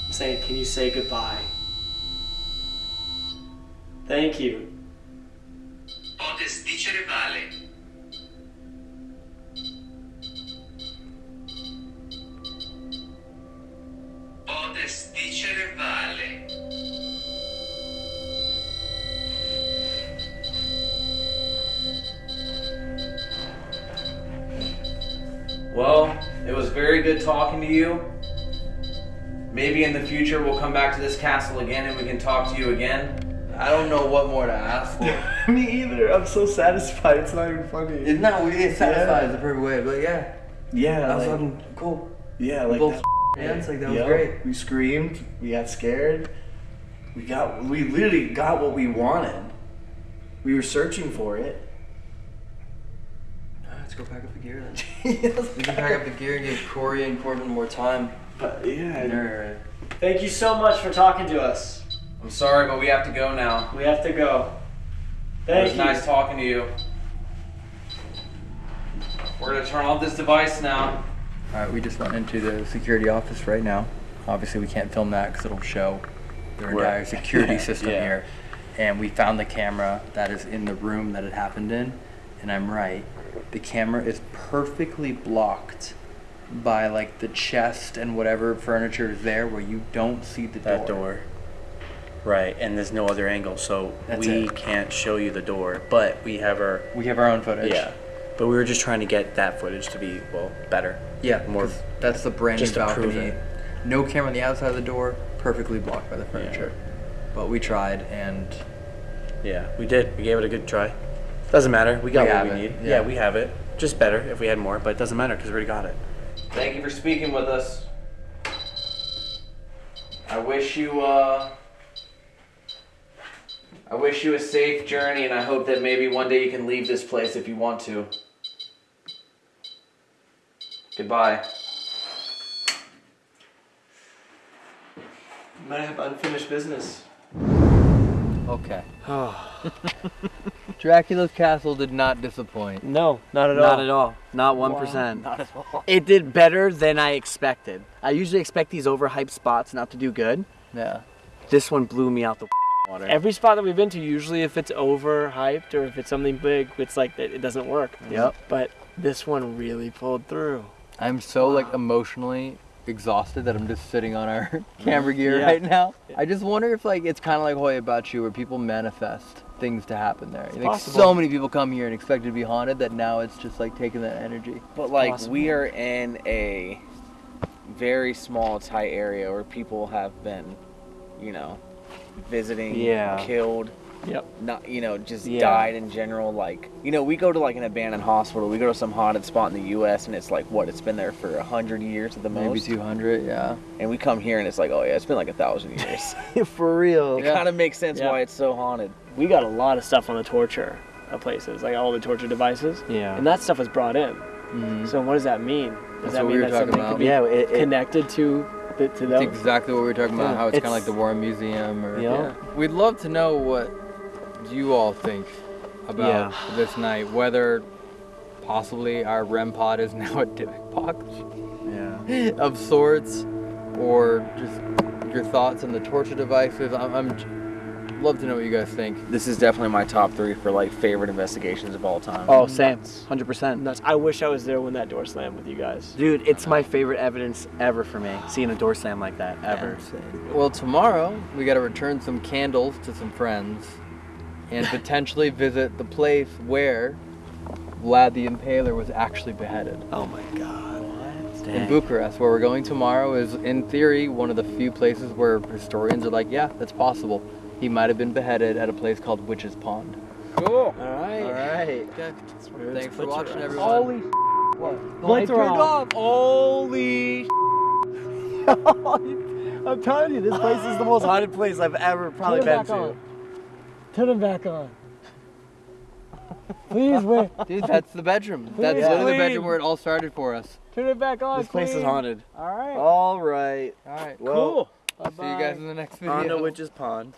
Speaker 6: I'm saying can you say goodbye thank you
Speaker 14: Potes dicere vale. Dicere vale.
Speaker 5: Well, it was very good talking to you. Maybe in the future we'll come back to this castle again and we can talk to you again.
Speaker 1: I don't know what more to ask for.
Speaker 6: me either i'm so satisfied it's not even funny
Speaker 1: it's not. We it's satisfied. It's the perfect way. But yeah,
Speaker 6: yeah
Speaker 1: that was fucking cool.
Speaker 6: yeah like
Speaker 1: both
Speaker 6: that-
Speaker 3: Yeah, it's like that was great.
Speaker 21: We screamed. We got scared. We got. We literally got what we wanted. We were searching for it.
Speaker 3: Let's go pack up the gear then. we can pack up the gear and give Corey and Corbin more time.
Speaker 21: But yeah.
Speaker 22: Thank you so much for talking to us.
Speaker 23: I'm sorry, but we have to go now.
Speaker 22: We have to go. Thank it
Speaker 23: was
Speaker 22: you.
Speaker 23: nice talking to you. We're gonna turn off this device now.
Speaker 1: All right, we just went into the security office right now. Obviously, we can't film that because it'll show their
Speaker 23: Right.
Speaker 1: entire security system
Speaker 23: Yeah.
Speaker 1: here. And we found the camera that is in the room that it happened in. And I'm right. The camera is perfectly blocked by like the chest and whatever furniture is there where you don't see the
Speaker 2: That
Speaker 1: door.
Speaker 2: door. Right, and there's no other angle, so
Speaker 1: That's
Speaker 2: we
Speaker 1: it.
Speaker 2: can't show you the door, but we have our
Speaker 1: We have our own footage.
Speaker 2: yeah. But we were just trying to get that footage to be well better.
Speaker 1: Yeah,
Speaker 2: more.
Speaker 1: 'cause that's the brand new
Speaker 2: just to prove
Speaker 1: balcony.
Speaker 2: it.
Speaker 1: No camera on the outside of the door, perfectly blocked by the furniture. But we tried and
Speaker 2: Yeah, we did. We gave it a good try. Doesn't matter. We got
Speaker 1: We
Speaker 2: what
Speaker 1: have
Speaker 2: we
Speaker 1: it,
Speaker 2: need.
Speaker 1: yeah.
Speaker 2: Yeah. we have it. Just better if we had more, but it doesn't matter because we already got it.
Speaker 23: Thank you for speaking with us. I wish you uh I wish you a safe journey and I hope that maybe one day you can leave this place if you want to. Goodbye.
Speaker 3: might have unfinished business.
Speaker 1: Okay. Oh. Dracula's castle did not disappoint.
Speaker 3: No, not at all.
Speaker 5: Not at all. Not one percent.
Speaker 1: Not at all.
Speaker 5: It did better than I expected. I usually expect these overhyped spots not to do good.
Speaker 1: Yeah.
Speaker 5: This one blew me out the water.
Speaker 6: Every spot that we've been to, usually if it's overhyped or if it's something big, it's like it it doesn't work. Mm-hmm.
Speaker 1: Yep.
Speaker 6: But this one really pulled through.
Speaker 1: I'm so like emotionally exhausted that I'm just sitting on our mm-hmm. camera gear
Speaker 6: Yeah.
Speaker 1: right now. I just wonder if like it's kind of like Hoia Baciu where people manifest things to happen there. Like
Speaker 5: possible.
Speaker 1: so many people come here and expect it to be haunted that now it's just like taking that energy.
Speaker 5: But like we are in a very small, tight area where people have been, you know, visiting,
Speaker 6: Yeah.
Speaker 5: killed,
Speaker 6: Yep.
Speaker 5: not you know, just
Speaker 6: Yeah.
Speaker 5: died in general. Like you know, we go to like an abandoned hospital. We go to some haunted spot in the U.S. and it's like what? It's been there for a hundred years at the most.
Speaker 1: Maybe 200, yeah.
Speaker 5: And we come here and it's like, oh yeah, it's been like a thousand years.
Speaker 6: For real.
Speaker 5: it kind of makes sense
Speaker 6: Yeah.
Speaker 5: why it's so haunted.
Speaker 6: We got a lot of stuff on the torture of places, like all the torture devices.
Speaker 5: Yeah.
Speaker 6: And that stuff was brought in. Mm-hmm. So what does that mean? Does
Speaker 1: That's
Speaker 6: that
Speaker 1: what we
Speaker 6: mean that
Speaker 1: talking
Speaker 6: something
Speaker 1: about.
Speaker 6: could be
Speaker 5: Yeah, it- it-
Speaker 6: connected to the, to
Speaker 1: That's
Speaker 6: those?
Speaker 1: exactly what we were talking about.
Speaker 6: Yeah.
Speaker 1: How it's, kind of like the War Museum, or
Speaker 6: Yeah.
Speaker 1: We'd love to know what you all think about
Speaker 6: Yeah.
Speaker 1: this night. Whether possibly our REM pod is now a Dybbuk box,
Speaker 5: Yeah.
Speaker 1: of sorts, or just your thoughts on the torture devices. I'm, I'm love to know what you guys think.
Speaker 5: This is definitely my top three for like favorite investigations of all time.
Speaker 6: Oh, same.
Speaker 5: hundred percent.
Speaker 6: Nuts. I wish I was there when that door slammed with you guys.
Speaker 5: Dude, it's my favorite evidence ever for me. Seeing a door slam like that ever.
Speaker 1: Well, tomorrow we got to return some candles to some friends, and potentially visit the place where Vlad the Impaler was actually beheaded.
Speaker 6: Oh my god.
Speaker 1: In Bucharest, where we're going tomorrow, is in theory one of the few places where historians are like, yeah, that's possible. He might have been beheaded at a place called Witch's Pond.
Speaker 6: Cool. All right.
Speaker 1: All right.
Speaker 6: Okay.
Speaker 1: Thanks for watching, everyone.
Speaker 6: Holy
Speaker 1: what?
Speaker 6: The lights are
Speaker 1: turned
Speaker 6: off. Holy I'm telling you, this place is the most haunted place I've ever probably
Speaker 24: Turn
Speaker 6: been
Speaker 24: it back
Speaker 6: to.
Speaker 24: on. Turn them back on. Please wait.
Speaker 1: Dude, that's the bedroom. That's
Speaker 24: Please,
Speaker 1: literally the bedroom where it all started for us.
Speaker 24: Turn it back on.
Speaker 5: This place is haunted.
Speaker 24: All right.
Speaker 6: All right.
Speaker 1: All right.
Speaker 6: Well,
Speaker 1: See you guys in the next video.
Speaker 5: On to Witch's Pond.